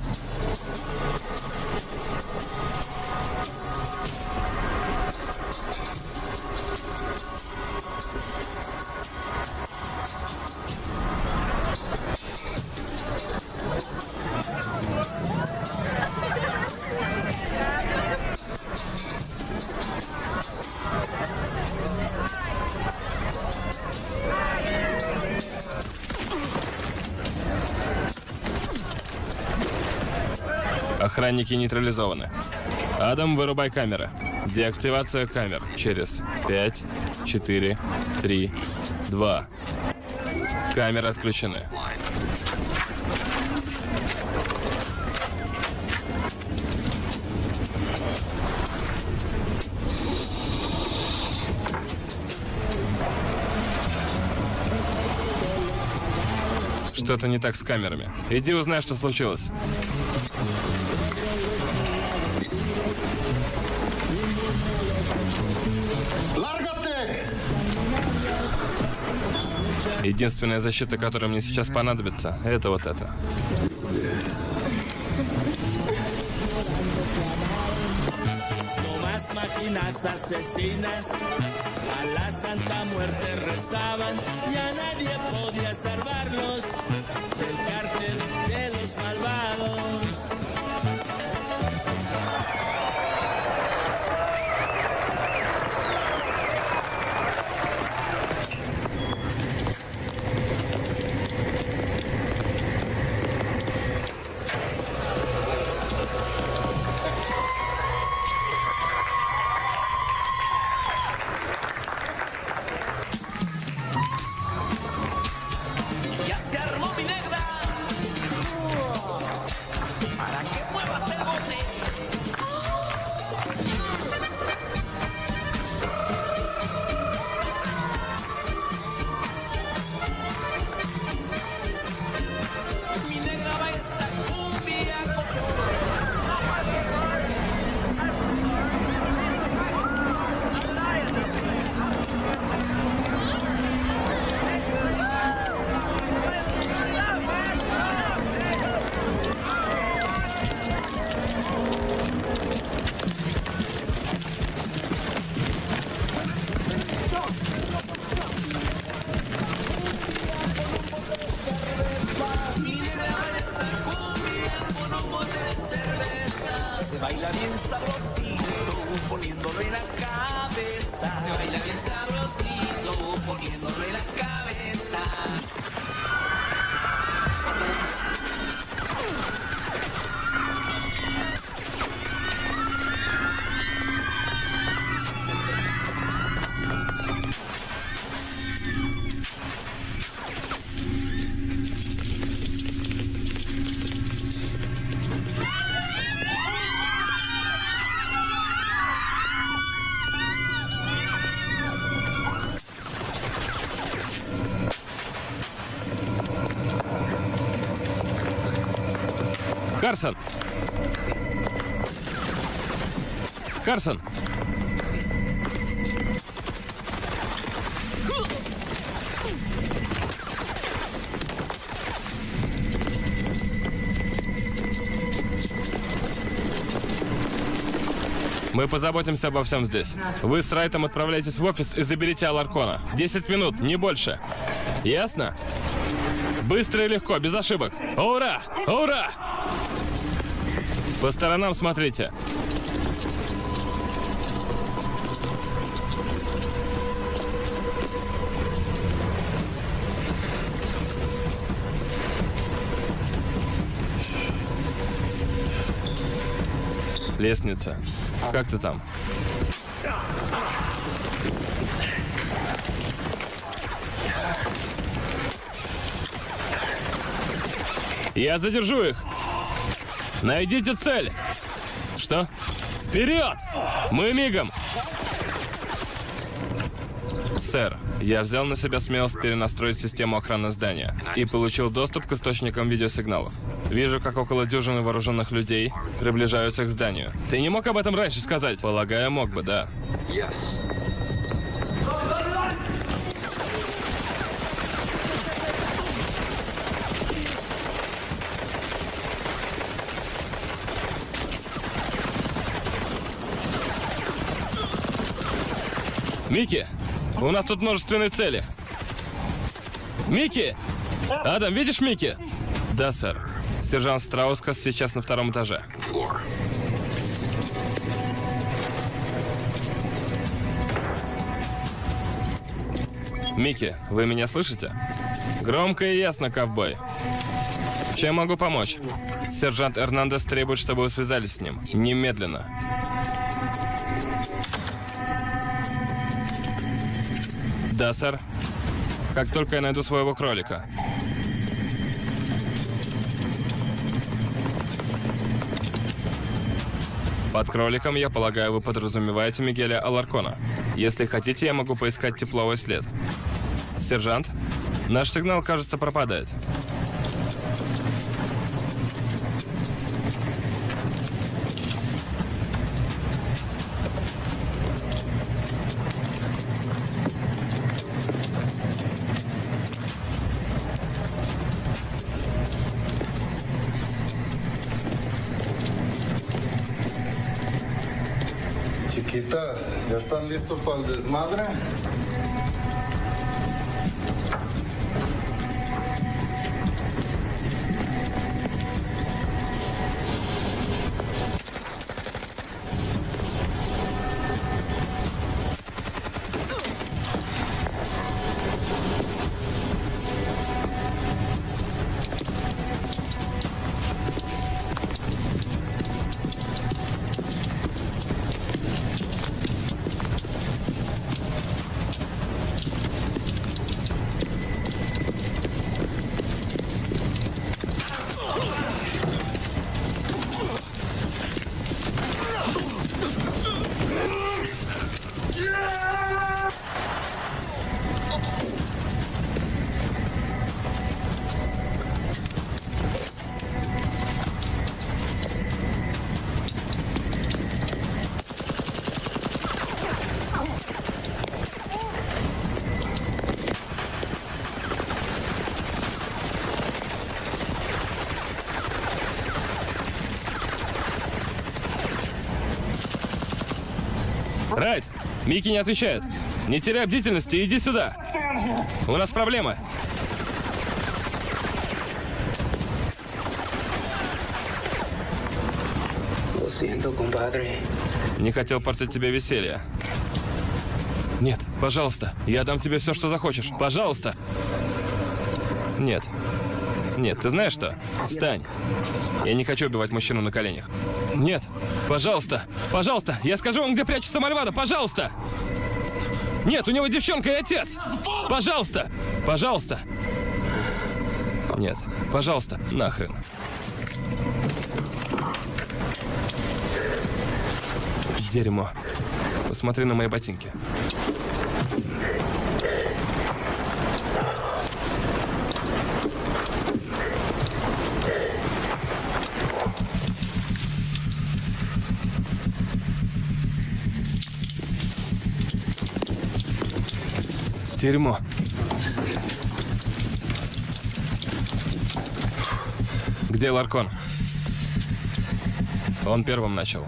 Охранники нейтрализованы. Адам, вырубай камеры. Деактивация камер через 5, 4, 3, 2. Камеры отключены. Что-то не так с камерами. Иди узнай, что случилось. Единственная защита, которая мне сейчас понадобится, это вот это. Salvarlos Карсон! Карсон! Мы позаботимся обо всем здесь. Вы с Райтом отправляйтесь в офис и заберите Аларкона. 10 минут, не больше. Ясно? Быстро и легко, без ошибок. Ура! Ура! По сторонам смотрите. Лестница. Как ты там? Я задержу их. Найдите цель. Что? Вперед! Мы мигом. Сэр, Я взял на себя смелость перенастроить систему охраны здания и получил доступ к источникам видеосигналов. Вижу, как около дюжины вооруженных людей приближаются к зданию. Ты не мог об этом раньше сказать? Полагаю, мог бы, да. Микки, у нас тут множественные цели. Микки! Адам, видишь Микки? Да, сэр. Сержант Страускас сейчас на втором этаже. Микки, вы меня слышите? Громко и ясно, ковбой. Чем могу помочь? Сержант Эрнандес требует, чтобы вы связались с ним. Немедленно. Да, сэр. Как только я найду своего кролика. Под кроликом, я полагаю, вы подразумеваете Мигеля Аларкона. Если хотите, я могу поискать тепловой след. Сержант, наш сигнал, кажется, пропадает. listo para el desmadre. Райт, Микки не отвечает. Не теряй бдительности, иди сюда. У нас проблема. Не хотел портить тебе веселье. Нет, пожалуйста, я дам тебе все, что захочешь. Пожалуйста. Нет. Нет, ты знаешь что? Встань. Я не хочу убивать мужчину на коленях. Нет, пожалуйста, пожалуйста, я скажу вам, где прячется Мальвада, пожалуйста. Нет, у него девчонка и отец. Пожалуйста, пожалуйста. Нет, пожалуйста, нахрен. Дерьмо. Посмотри на мои ботинки. Дерьмо. Где Ларкон? Он первым начал.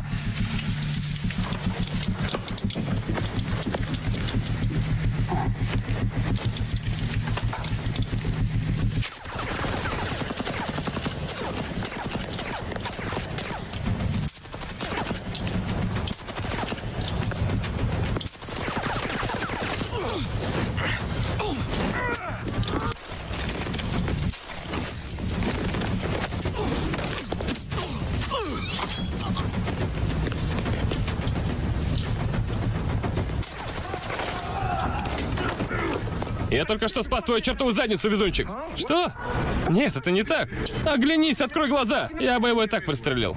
только что спас твою чертову задницу, везунчик. Что? Нет, это не так. Оглянись, открой глаза. Я бы его и так пристрелил.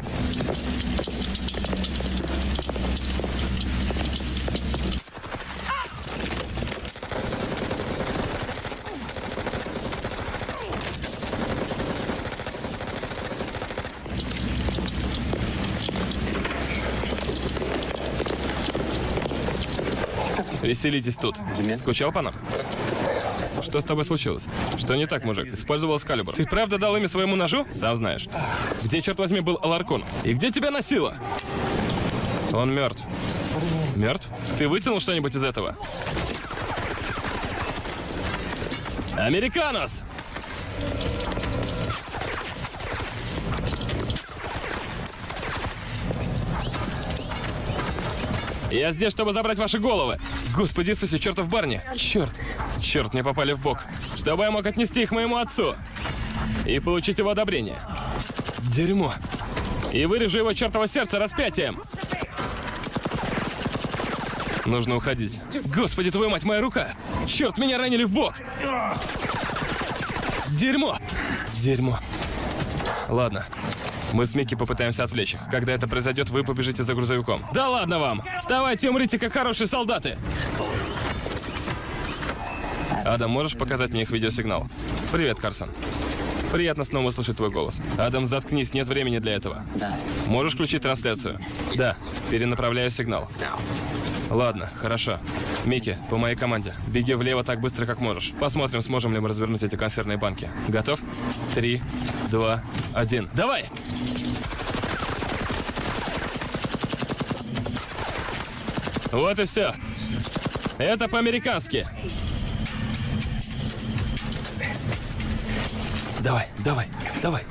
Веселитесь тут. Скучал по нам? Что с тобой случилось? Что не так, мужик? Использовал скалибр. Ты правда дал имя своему ножу? Сам знаешь. Где, черт возьми, был Аларкон? И где тебя носило? Он мертв. Мертв? Ты вытянул что-нибудь из этого? Американос! Я здесь, чтобы забрать ваши головы. Господи Иисусе, чертов барни. Черт. Черт, мне попали в бок. Чтобы я мог отнести их моему отцу. И получить его одобрение. Дерьмо. И вырежу его чертово сердце распятием. Нужно уходить. Господи, твою мать, моя рука! Черт, меня ранили в бок! Дерьмо! Дерьмо. Ладно. Мы с Микки попытаемся отвлечь их. Когда это произойдет, вы побежите за грузовиком. Да ладно вам! Вставайте, умрите, как хорошие солдаты! Адам, можешь показать мне их видеосигнал? Привет, Карсон. Приятно снова услышать твой голос. Адам, заткнись, нет времени для этого. Да. Можешь включить трансляцию? Да. Перенаправляю сигнал. Ладно, хорошо. Микки, по моей команде. Беги влево так быстро, как можешь. Посмотрим, сможем ли мы развернуть эти консервные банки. Готов? Три, два, один. Давай! Вот и все. Это по-американски. Давай, давай, давай.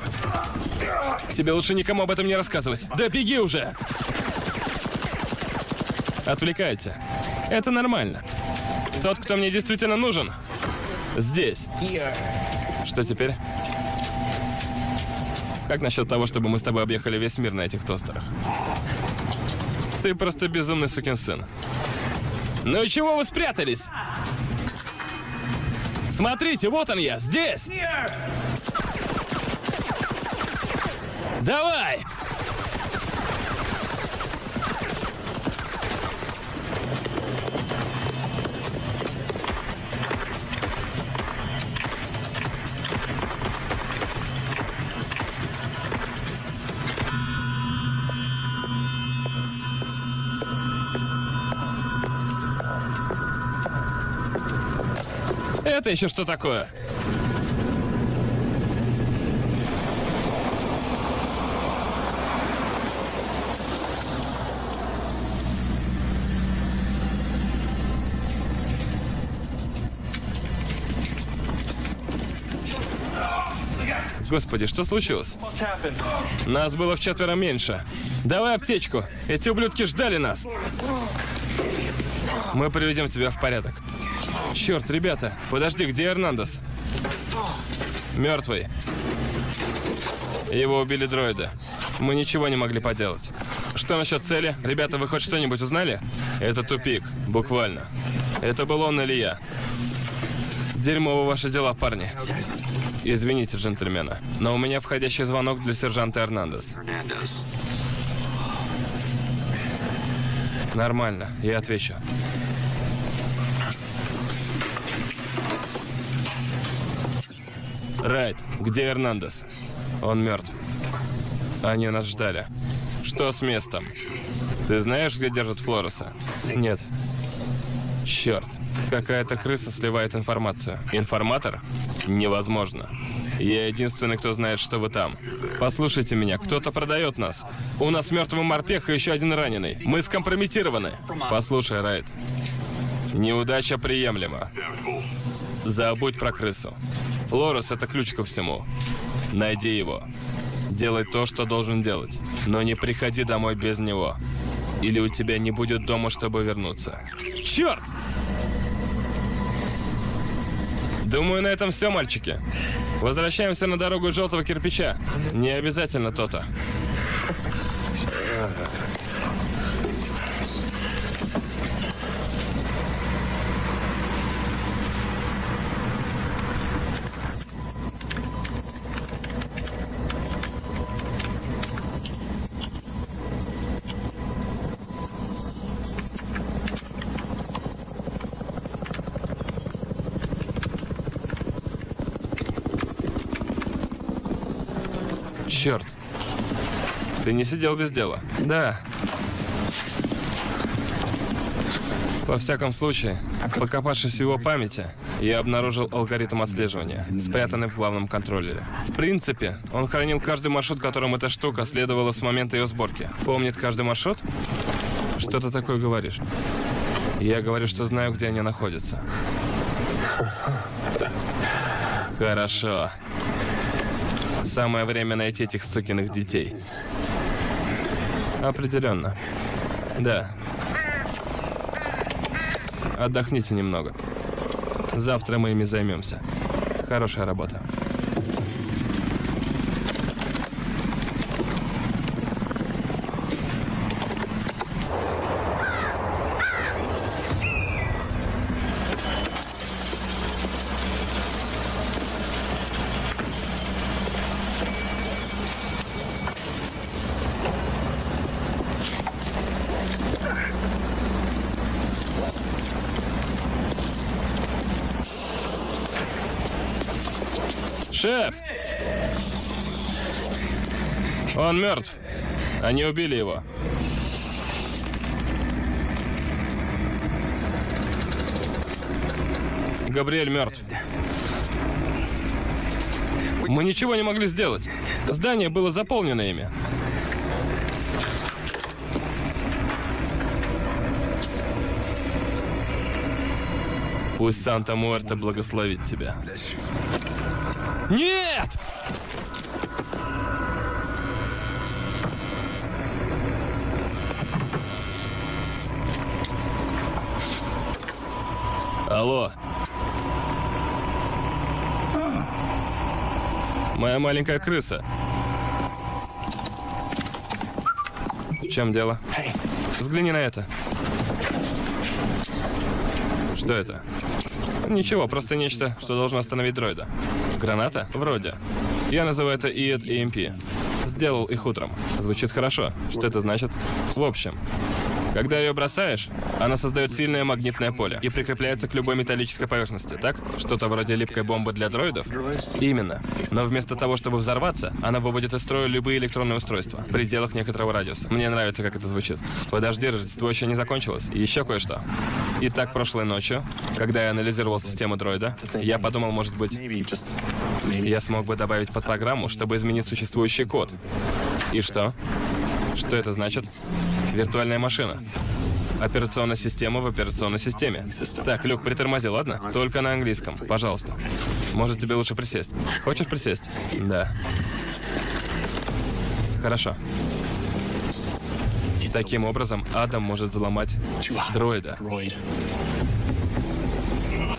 Тебе лучше никому об этом не рассказывать. Да беги уже! Отвлекайте. Это нормально. Тот, кто мне действительно нужен, здесь. Что теперь? Как насчет того, чтобы мы с тобой объехали весь мир на этих тостерах? Ты просто безумный сукин сын. Ну и чего вы спрятались? Смотрите, вот он я, здесь! Давай! Это еще что такое? Господи, что случилось? Нас было в четверо меньше. Давай аптечку. Эти ублюдки ждали нас. Мы приведем тебя в порядок. Черт, ребята, подожди, где Эрнандес? Мертвый. Его убили дроиды. Мы ничего не могли поделать. Что насчет цели? Ребята, вы хоть что-нибудь узнали? Это тупик, буквально. Это был он или я. Дерьмово ваши дела, парни. Извините, джентльмены, но у меня входящий звонок для сержанта Эрнандес. Нормально, я отвечу. Райт, где Эрнандес? Он мертв. Они нас ждали. Что с местом? Ты знаешь, где держат Флореса? Нет. Черт. Какая-то крыса сливает информацию. Информатор? Невозможно. Я единственный, кто знает, что вы там. Послушайте меня, кто-то продает нас. У нас мертвый морпех и еще один раненый. Мы скомпрометированы. Послушай, Райт. Неудача приемлема. Забудь про крысу. Флорес — это ключ ко всему. Найди его. Делай то, что должен делать. Но не приходи домой без него. Или у тебя не будет дома, чтобы вернуться. Черт! Думаю, на этом все, мальчики. Возвращаемся на дорогу желтого кирпича. Не обязательно то-то. Черт. Не сидел без дела. Да. Во всяком случае, покопавшись в его памяти, я обнаружил алгоритм отслеживания, спрятанный в главном контроллере. В принципе, он хранил каждый маршрут, которым эта штука следовала с момента ее сборки. Помнит каждый маршрут? Что ты такое говоришь? Я говорю, что знаю, где они находятся. Хорошо. Самое время найти этих сукиных детей. Определенно. Да. Отдохните немного. Завтра мы ими займемся. Хорошая работа. Шеф! Он мертв. Они убили его. Габриэль мертв. Мы ничего не могли сделать. Здание было заполнено ими. Пусть Санта Муэрта благословит тебя. Нет! Алло. Моя маленькая крыса. В чем дело? Взгляни на это. Что это? Ничего, просто нечто, что должно остановить дроида. Граната? Вроде. Я называю это ИЭД EMP. Сделал их утром. Звучит хорошо. Что это значит? В общем, когда ее бросаешь, она создает сильное магнитное поле и прикрепляется к любой металлической поверхности, так? Что-то вроде липкой бомбы для дроидов? Именно. Но вместо того, чтобы взорваться, она выводит из строя любые электронные устройства в пределах некоторого радиуса. Мне нравится, как это звучит. Подожди, Рождество еще не закончилось. Еще кое-что. Итак, прошлой ночью, когда я анализировал систему дроида, я подумал, может быть, я смог бы добавить под программу, чтобы изменить существующий код. И что? Что это значит? Виртуальная машина. Операционная система в операционной системе. Так, Люк, притормози, ладно? Только на английском, пожалуйста. Может, тебе лучше присесть? Хочешь присесть? Да. Хорошо. Таким образом, Адам может взломать дроида.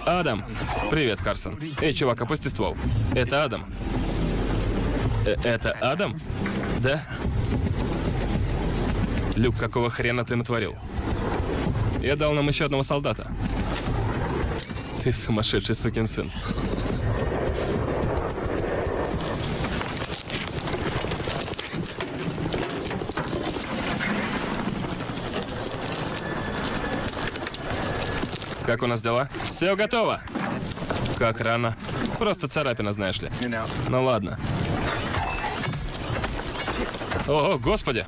Адам! Привет, Карсон. Эй, чувак, опусти ствол. Это Адам. Э, это Адам? Да? Люк, какого хрена ты натворил? Я дал нам еще одного солдата. Ты сумасшедший сукин сын. Как у нас дела? Все готово. Как рано. Просто царапина, знаешь ли. Ну ладно. О, господи!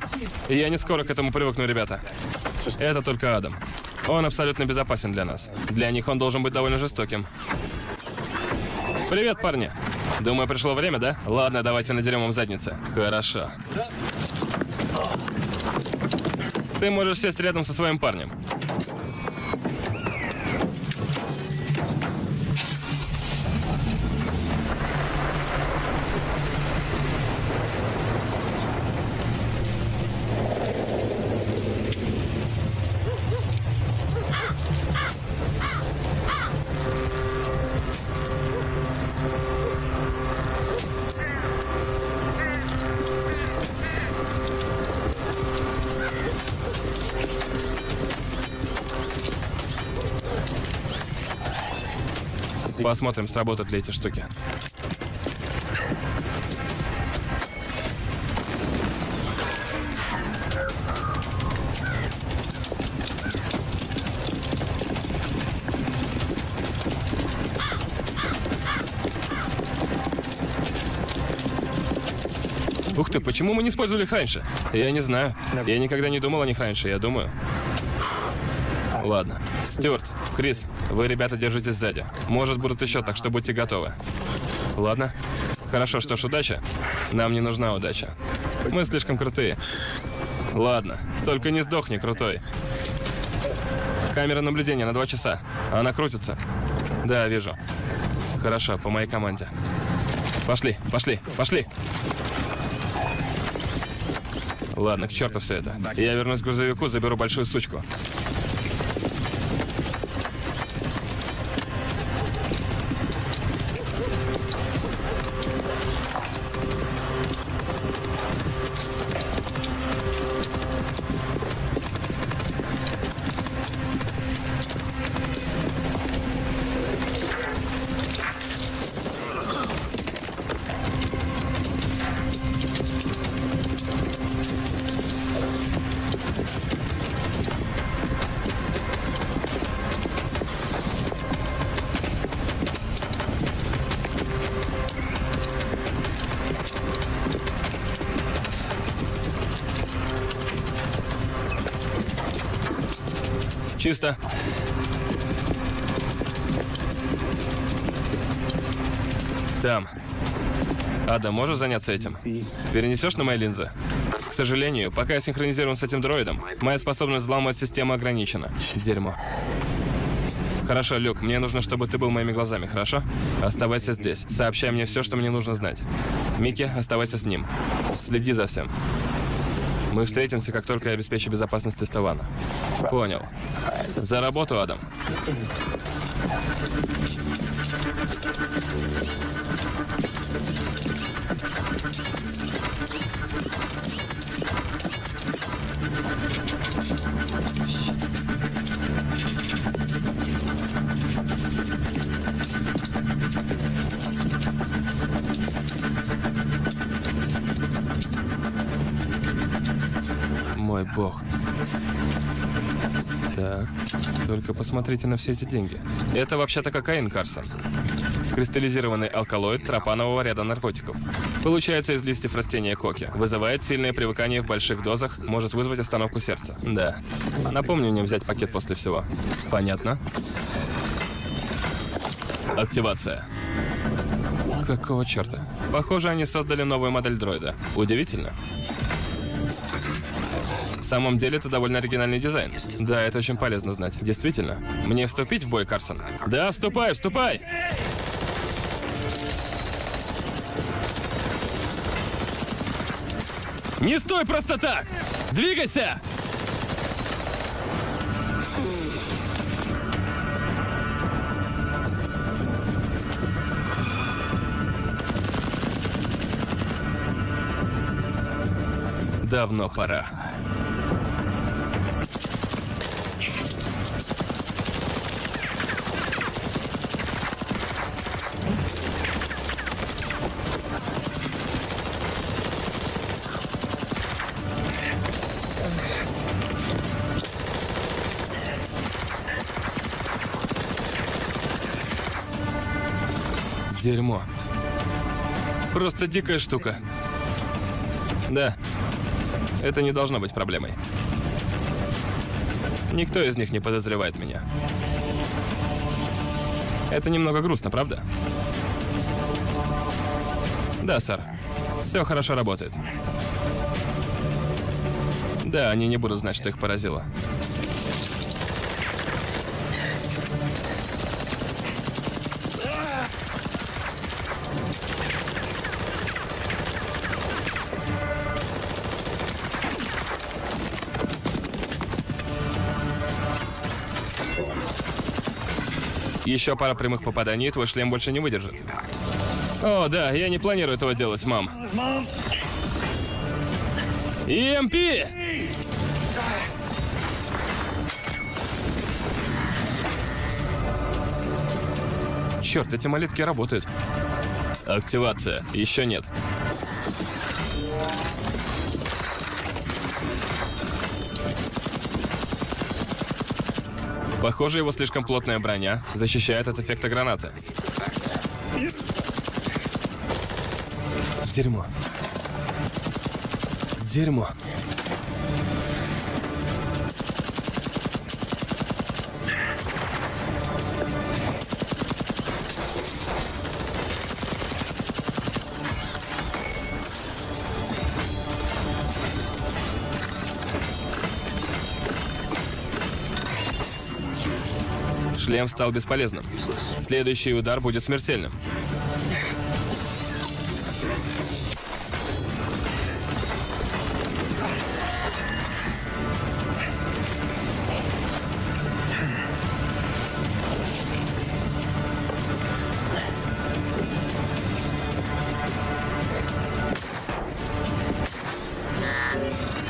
Я не скоро к этому привыкну, ребята. Это только Адам. Он абсолютно безопасен для нас. Для них он должен быть довольно жестоким. Привет, парни. Думаю, пришло время, да? Ладно, давайте надерем им задницы. Хорошо. Ты можешь сесть рядом со своим парнем. Посмотрим, сработают ли эти штуки. Ух ты, почему мы не использовали их раньше? Я не знаю. Я никогда не думал о них раньше, я думаю. Ладно. Стюарт, Крис, вы, ребята, держитесь сзади. Может, будут еще, так что будьте готовы. Ладно? Хорошо, что ж, удача. Нам не нужна удача. Мы слишком крутые. Ладно, только не сдохни, крутой. Камера наблюдения на два часа. Она крутится. Да, вижу. Хорошо, по моей команде. Пошли, пошли, пошли. Ладно, к черту все это. Я вернусь к грузовику, заберу большую сучку. Чисто. Там. Ада, можешь заняться этим? Перенесешь на мои линзы? К сожалению, пока я синхронизирован с этим дроидом, моя способность взламывать систему ограничена. Дерьмо. Хорошо, Люк, мне нужно, чтобы ты был моими глазами, хорошо? Оставайся здесь. Сообщай мне все, что мне нужно знать. Микки, оставайся с ним. Следи за всем. Мы встретимся, как только я обеспечу безопасность Тестована. Понял. За работу, Адам. Посмотрите на все эти деньги. Это вообще-то кокаин, Карсон. Кристаллизированный алкалоид тропанового ряда наркотиков. Получается из листьев растения коки. Вызывает сильное привыкание в больших дозах, может вызвать остановку сердца. Да. Напомню мне взять пакет после всего. Понятно. Активация. Какого черта? Похоже, они создали новую модель дроида. Удивительно. Самом деле, это довольно оригинальный дизайн. Да, это очень полезно знать. Действительно. Мне вступить в бой, Карсон? Да, вступай, вступай! Не стой просто так! Двигайся! Давно пора. Дерьмо. Просто дикая штука. Да. Это не должно быть проблемой. Никто из них не подозревает меня. Это немного грустно, правда? Да, сэр. Все хорошо работает. Да, они не будут знать, что их поразило. Еще пара прямых попаданий, твой шлем больше не выдержит. О, да, я не планирую этого делать, мам. ЕМП! Черт, эти молитки работают. Активация. Еще нет. Похоже, его слишком плотная броня защищает от эффекта гранаты. Дерьмо. Дерьмо. Шлем стал бесполезным. Следующий удар будет смертельным.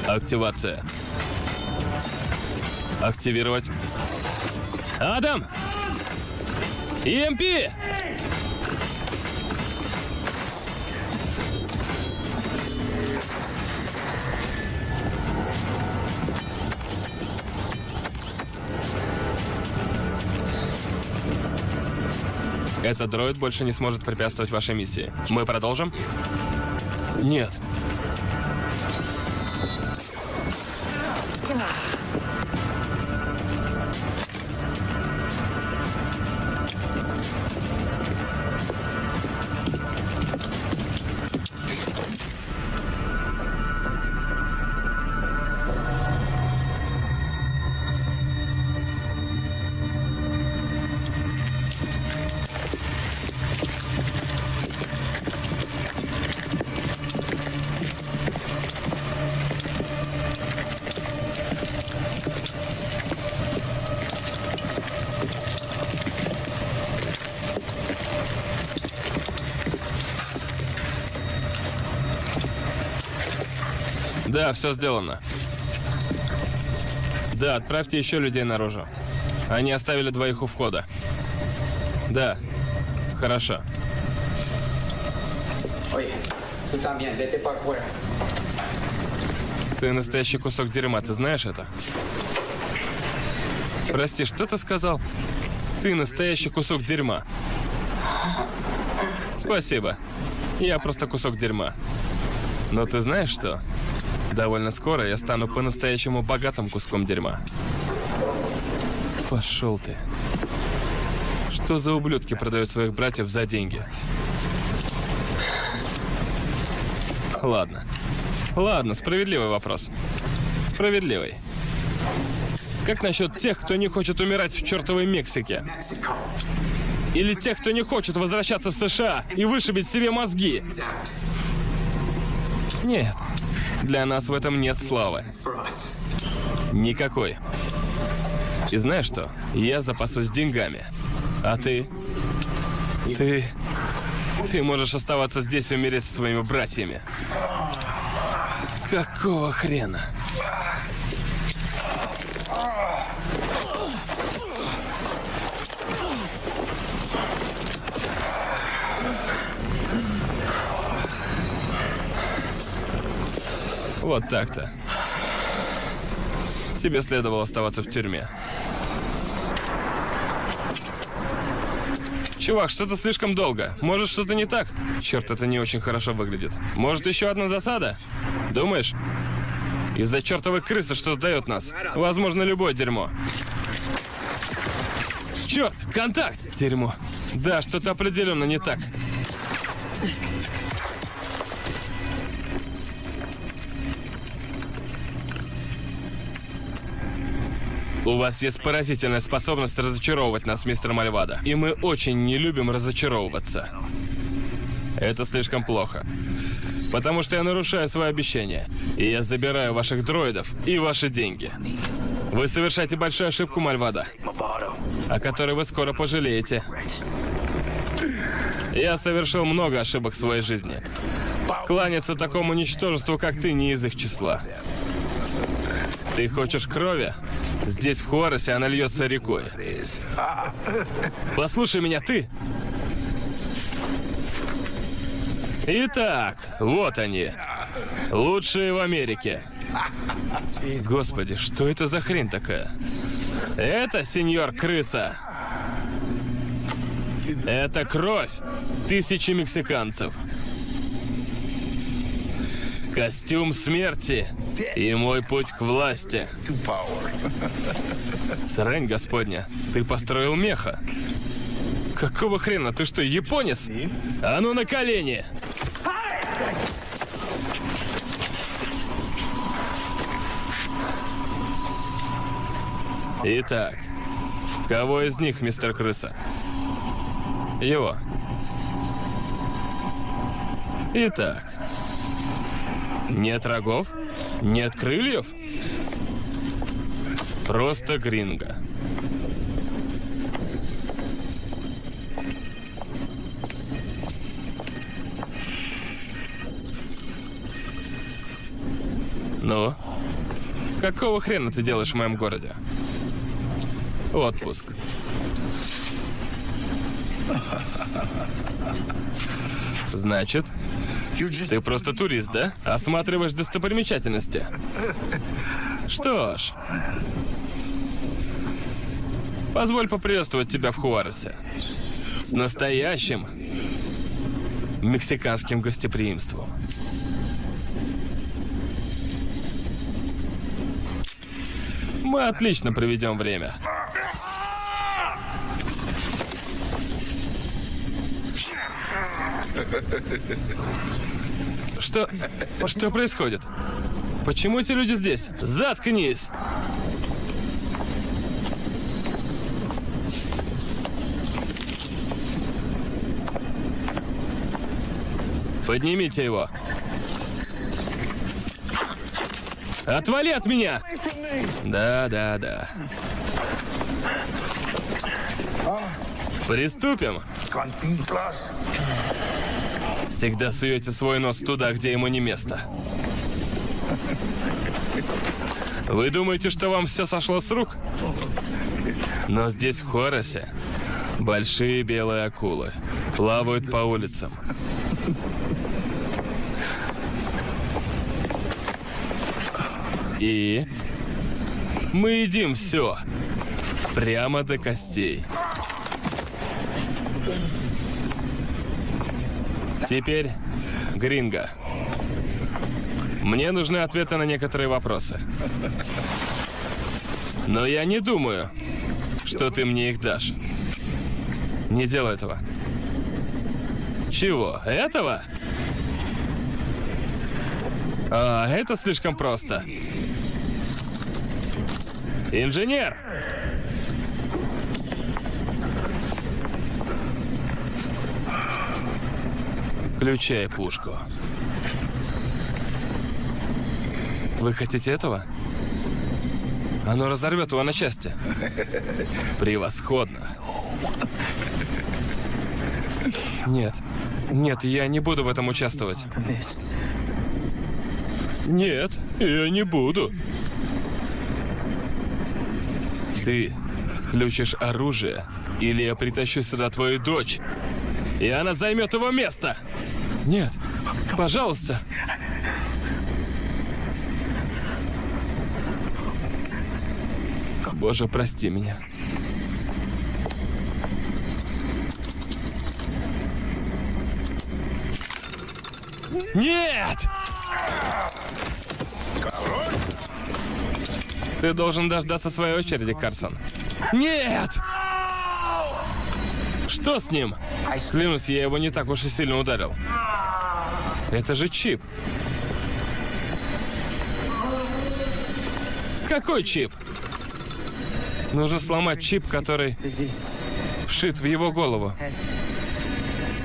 Активация. Активировать. Адам! EMP! Этот дроид больше не сможет препятствовать вашей миссии. Мы продолжим? Нет. Да, все сделано. Да, отправьте еще людей наружу. Они оставили двоих у входа. Да. Хорошо. Ты настоящий кусок дерьма, ты знаешь это? Прости, что ты сказал? Ты настоящий кусок дерьма. Спасибо. Я просто кусок дерьма. Но ты знаешь что? Довольно скоро я стану по-настоящему богатым куском дерьма. Пошел ты. Что за ублюдки продают своих братьев за деньги? Ладно. Ладно, справедливый вопрос. Справедливый. Как насчет тех, кто не хочет умирать в чертовой Мексике? Или тех, кто не хочет возвращаться в США и вышибить себе мозги? Нет. Для нас в этом нет славы. Никакой. И знаешь что? Я запасусь деньгами. А ты? Ты... Ты можешь оставаться здесь и умереть со своими братьями. Какого хрена? Вот так-то. Тебе следовало оставаться в тюрьме. Чувак, что-то слишком долго. Может, что-то не так? Черт, это не очень хорошо выглядит. Может, еще одна засада? Думаешь? Из-за чертовой крысы, что сдает нас. Возможно, любое дерьмо. Черт, контакт! Дерьмо. Да, что-то определенно не так. У вас есть поразительная способность разочаровывать нас, мистер Мальвада. И мы очень не любим разочаровываться. Это слишком плохо. Потому что я нарушаю свои обещания. И я забираю ваших дроидов и ваши деньги. Вы совершаете большую ошибку, Мальвада, о которой вы скоро пожалеете. Я совершил много ошибок в своей жизни. Кланяться такому ничтожеству, как ты, не из их числа. Ты хочешь крови? Здесь, в Хуаросе, она льется рекой. Послушай меня, ты! Итак, вот они. Лучшие в Америке. Господи, что это за хрень такая? Это, сеньор крыса. Это кровь тысячи мексиканцев. Костюм смерти и мой путь к власти. Срань господня, ты построил меха. Какого хрена? Ты что, японец? А ну на колени! Итак, Кого из них, мистер Крыса? Его. Итак. Нет рогов? Нет крыльев? Просто гринго. Ну? Какого хрена ты делаешь в моем городе? Отпуск. Значит, ты просто турист, да? Осматриваешь достопримечательности. Что ж, позволь поприветствовать тебя в Хуаресе. С настоящим мексиканским гостеприимством. Мы отлично проведем время. Что? Что происходит? Почему эти люди здесь? Заткнись! Поднимите его. Отвали от меня! Да, да, да. Приступим. Всегда суете свой нос туда, где ему не место. Вы думаете, что вам все сошло с рук? Но здесь, в Хоросе, большие белые акулы плавают по улицам. И мы едим все. Прямо до костей. Теперь Гринго. Мне нужны ответы на некоторые вопросы. Но я не думаю, что ты мне их дашь. Не делай этого. Чего? Этого? А, это слишком просто. Инженер! Включай пушку. Вы хотите этого? Оно разорвет его на части. Превосходно. Нет. Нет, я не буду в этом участвовать. Нет, я не буду. Ты включишь оружие, или я притащу сюда твою дочь, и она займет его место. Нет, пожалуйста. Боже, прости меня. Нет! Ты должен дождаться своей очереди, Карсон. Нет! Что с ним? Клянусь, я его не так уж и сильно ударил. Это же чип. Какой чип? Нужно сломать чип, который вшит в его голову.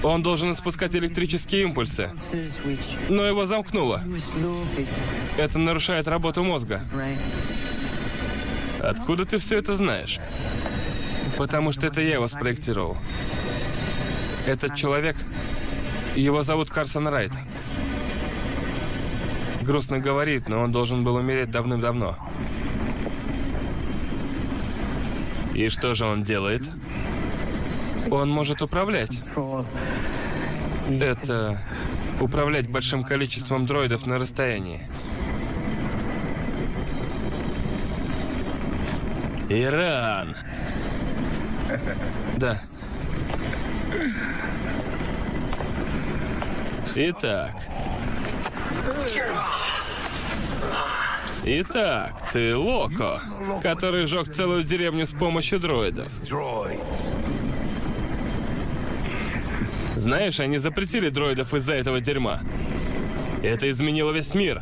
Он должен испускать электрические импульсы, но его замкнуло. Это нарушает работу мозга. Откуда ты все это знаешь? Потому что это я его спроектировал. Этот человек, его зовут Карсон Райт. Грустно говорит, но он должен был умереть давным-давно. И что же он делает? Он может управлять. Это управлять большим количеством дроидов на расстоянии. Иран. Да. Итак. Итак, ты Локо, который сжег целую деревню с помощью дроидов. Знаешь, они запретили дроидов из-за этого дерьма. Это изменило весь мир.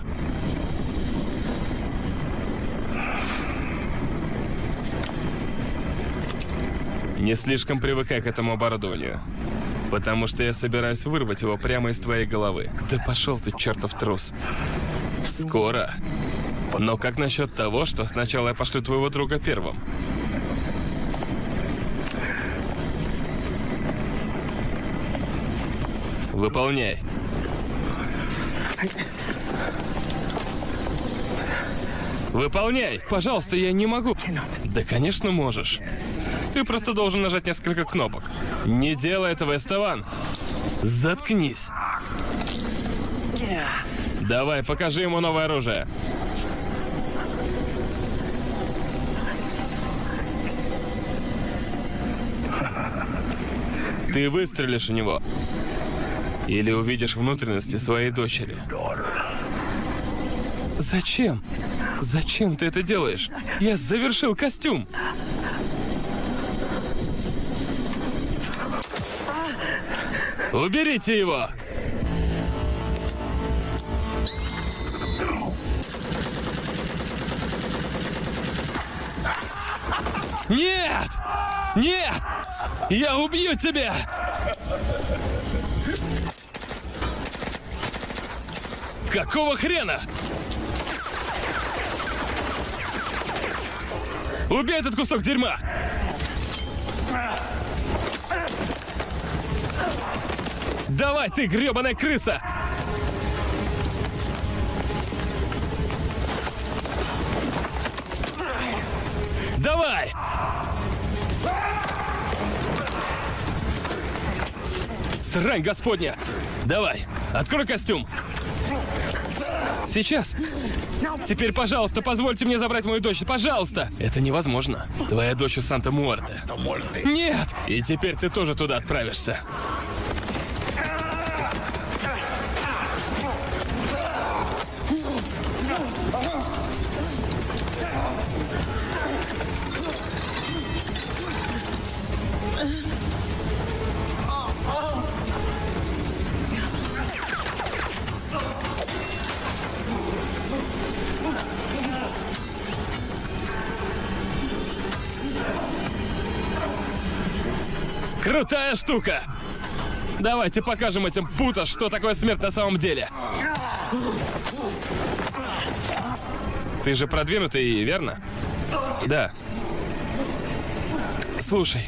Не слишком привыкай к этому оборудованию. Потому что я собираюсь вырвать его прямо из твоей головы. Да пошел ты, чертов трус. Скоро. Но как насчет того, что сначала я пошлю твоего друга первым? Выполняй. Выполняй! Пожалуйста, я не могу. Да, конечно, можешь. Ты просто должен нажать несколько кнопок. Не делай этого, Эстеван. Заткнись. Давай, покажи ему новое оружие. Ты выстрелишь в него. Или увидишь внутренности своей дочери. Зачем? Зачем ты это делаешь? Я завершил костюм. Уберите его! Нет! Нет! Я убью тебя! Какого хрена? Убей этот кусок дерьма! Давай, ты гребаная крыса! Давай! Срань господня! Давай, открой костюм! Сейчас. Теперь, пожалуйста, позвольте мне забрать мою дочь. Пожалуйста. Это невозможно. Твоя дочь у Санта-Муэрте. Нет! И теперь ты тоже туда отправишься. Штука! Давайте покажем этим пута, что такое смерть на самом деле. Ты же продвинутый, верно? Да. Слушай.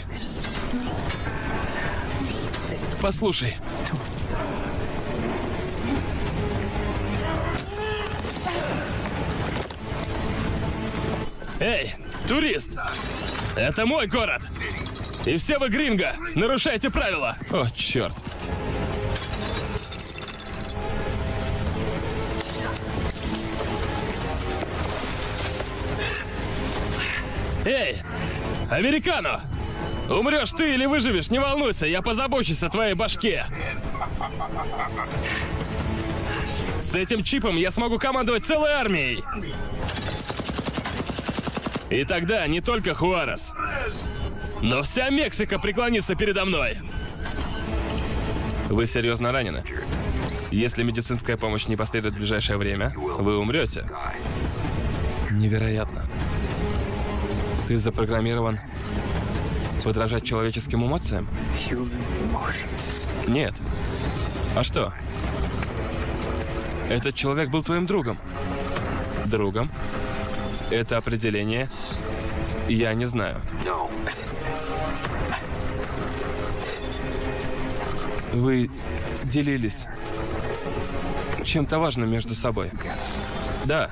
Послушай. Эй, турист! Это мой город! И все вы, гринго, нарушаете правила! О, черт. Эй, американо! Умрешь ты или выживешь, не волнуйся, я позабочусь о твоей башке. С этим чипом я смогу командовать целой армией. И тогда не только Хуарес, но вся Мексика преклонится передо мной. Вы серьезно ранены? Если медицинская помощь не последует в ближайшее время, вы умрете. Невероятно. Ты запрограммирован подражать человеческим эмоциям? Нет. А что? Этот человек был твоим другом. Другом? Это определение я не знаю. Вы делились чем-то важным между собой. Да.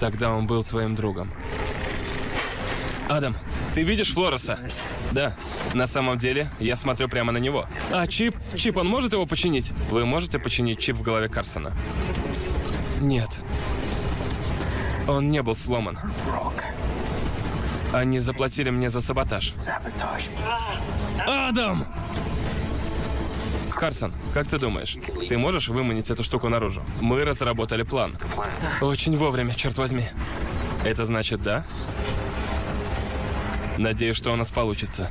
Тогда он был твоим другом. Адам, ты видишь Флореса? Да. На самом деле, я смотрю прямо на него. А чип? Чип, он может его починить? Вы можете починить чип в голове Карсона? Нет. Он не был сломан. Они заплатили мне за саботаж. Адам! Карсон, как ты думаешь, ты можешь выманить эту штуку наружу? Мы разработали план. Очень вовремя, черт возьми. Это значит да? Надеюсь, что у нас получится.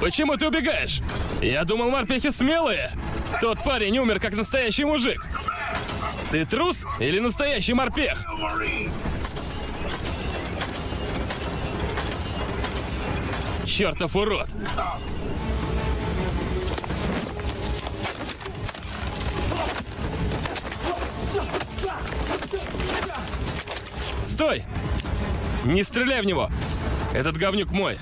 Почему ты убегаешь? Я думал, морпехи смелые. Тот парень умер, как настоящий мужик. Ты трус или настоящий морпех? Чертов урод! Стой! Не стреляй в него! Этот говнюк мой.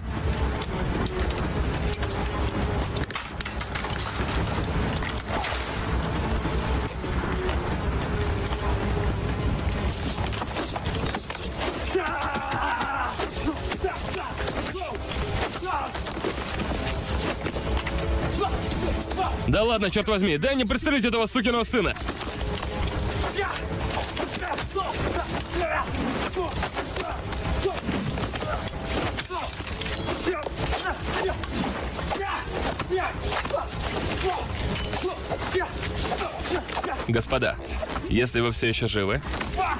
Ладно, черт возьми, дай мне пристрелить этого сукиного сына. Господа, если вы все еще живы,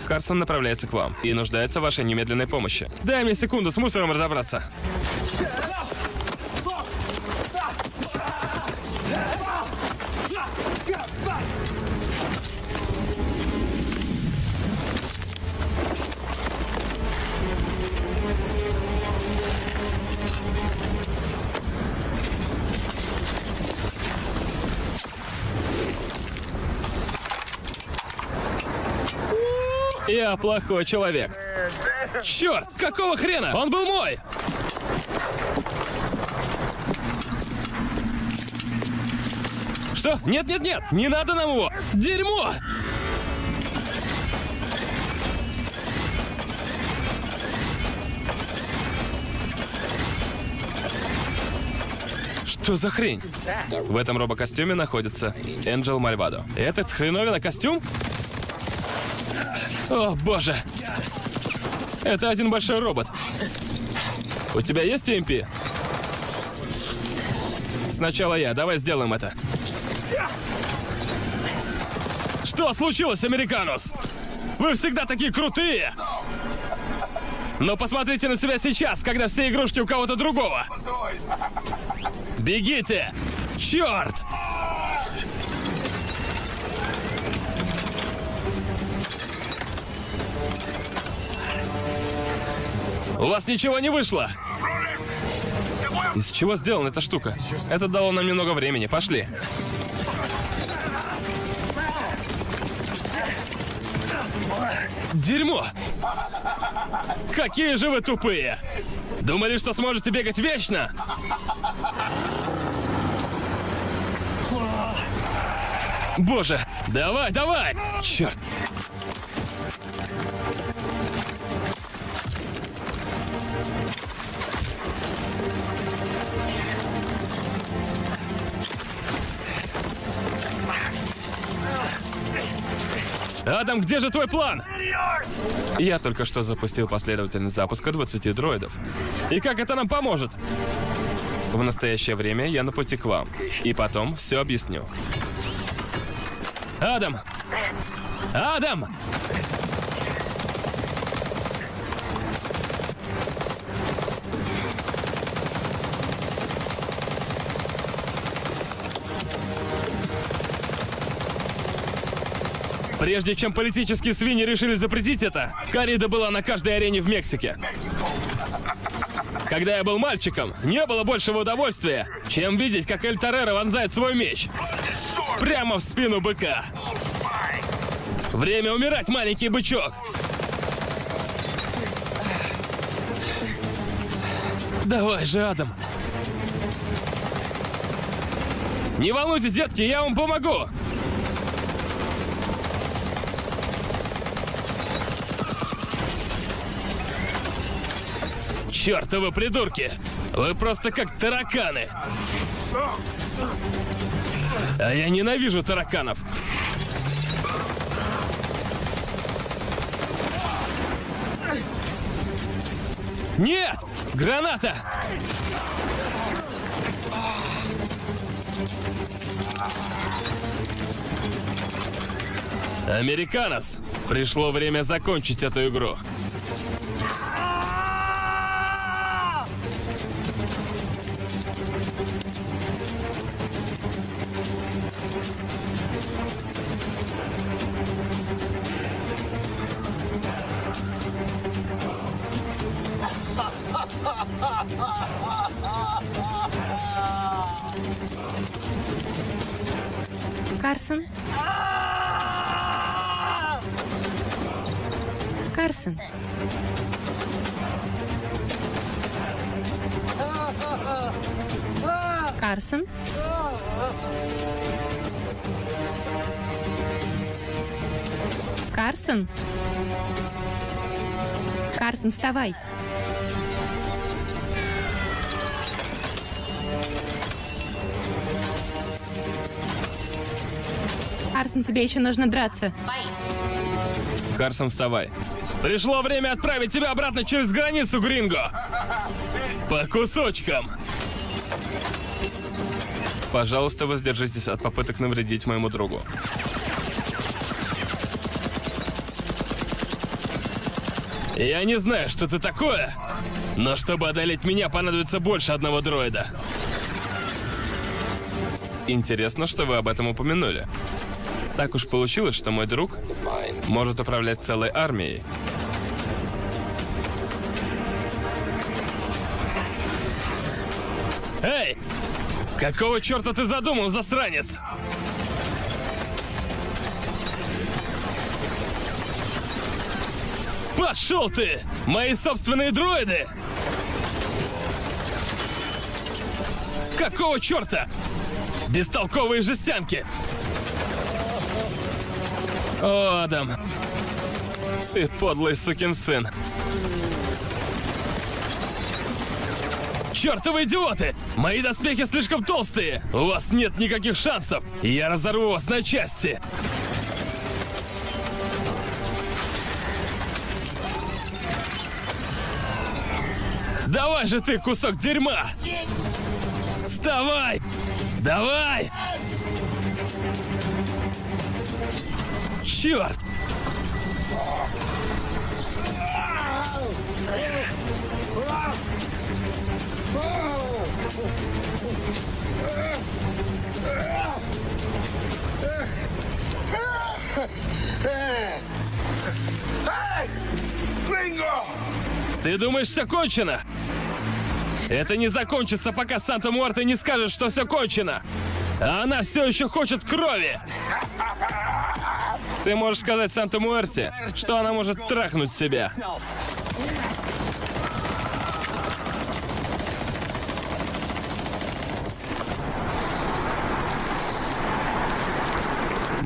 Карсон направляется к вам и нуждается в вашей немедленной помощи. Дай мне секунду с мусором разобраться. Плохой человек. Черт, какого хрена? Он был мой! Что? Нет, нет, нет! Не надо нам его! Дерьмо! Что за хрень? В этом робокостюме находится Энджел Мальвадо. Этот хреновина костюм? О, боже! Это один большой робот. У тебя есть TMP? Сначала я. Давай сделаем это. Что случилось, Американус? Вы всегда такие крутые! Но посмотрите на себя сейчас, когда все игрушки у кого-то другого. Бегите! Черт! У вас ничего не вышло! Из чего сделана эта штука? Это дало нам немного времени. Пошли. Дерьмо! Какие же вы тупые! Думали, что сможете бегать вечно? Боже, давай, давай! Черт! Адам, где же твой план? Я только что запустил последовательность запуска 20 дроидов. И как это нам поможет? В настоящее время я на пути к вам. И потом все объясню. Адам! Адам! Прежде чем политические свиньи решили запретить это, коррида была на каждой арене в Мексике. Когда я был мальчиком, не было большего удовольствия, чем видеть, как Эль Торреро вонзает свой меч. Прямо в спину быка. Время умирать, маленький бычок. Давай же, Адам. Не волнуйтесь, детки, я вам помогу. Чёртовы придурки! Вы просто как тараканы! А я ненавижу тараканов! Нет! Граната! Американос! Пришло время закончить эту игру. Карсон? Карсон? Карсон? Карсон, вставай. Карсон, тебе еще нужно драться. Карсон, вставай. Пришло время отправить тебя обратно через границу, Гринго! По кусочкам! Пожалуйста, воздержитесь от попыток навредить моему другу. Я не знаю, что ты такое, но чтобы одолеть меня, понадобится больше одного дроида. Интересно, что вы об этом упомянули. Так уж получилось, что мой друг может управлять целой армией. Какого черта ты задумал, засранец? Пошел ты! Мои собственные дроиды! Какого черта? Бестолковые жестянки! О, Адам! Ты подлый сукин сын! Чертовы идиоты! Мои доспехи слишком толстые! У вас нет никаких шансов! Я разорву вас на части! Давай же ты, кусок дерьма! Вставай! Давай! Черт! Ты думаешь, все кончено? Это не закончится, пока Санта Муэрте не скажет, что все кончено. А она все еще хочет крови. Ты можешь сказать Санта Муэрте, что она может трахнуть себя.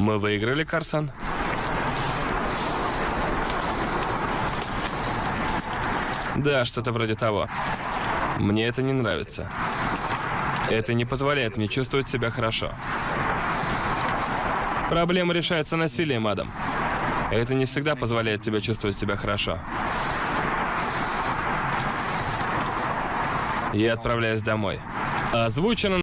Мы выиграли, Карсон? Да, что-то вроде того. Мне это не нравится. Это не позволяет мне чувствовать себя хорошо. Проблемы решаются насилием, Адам. Это не всегда позволяет тебе чувствовать себя хорошо. Я отправляюсь домой. Озвучено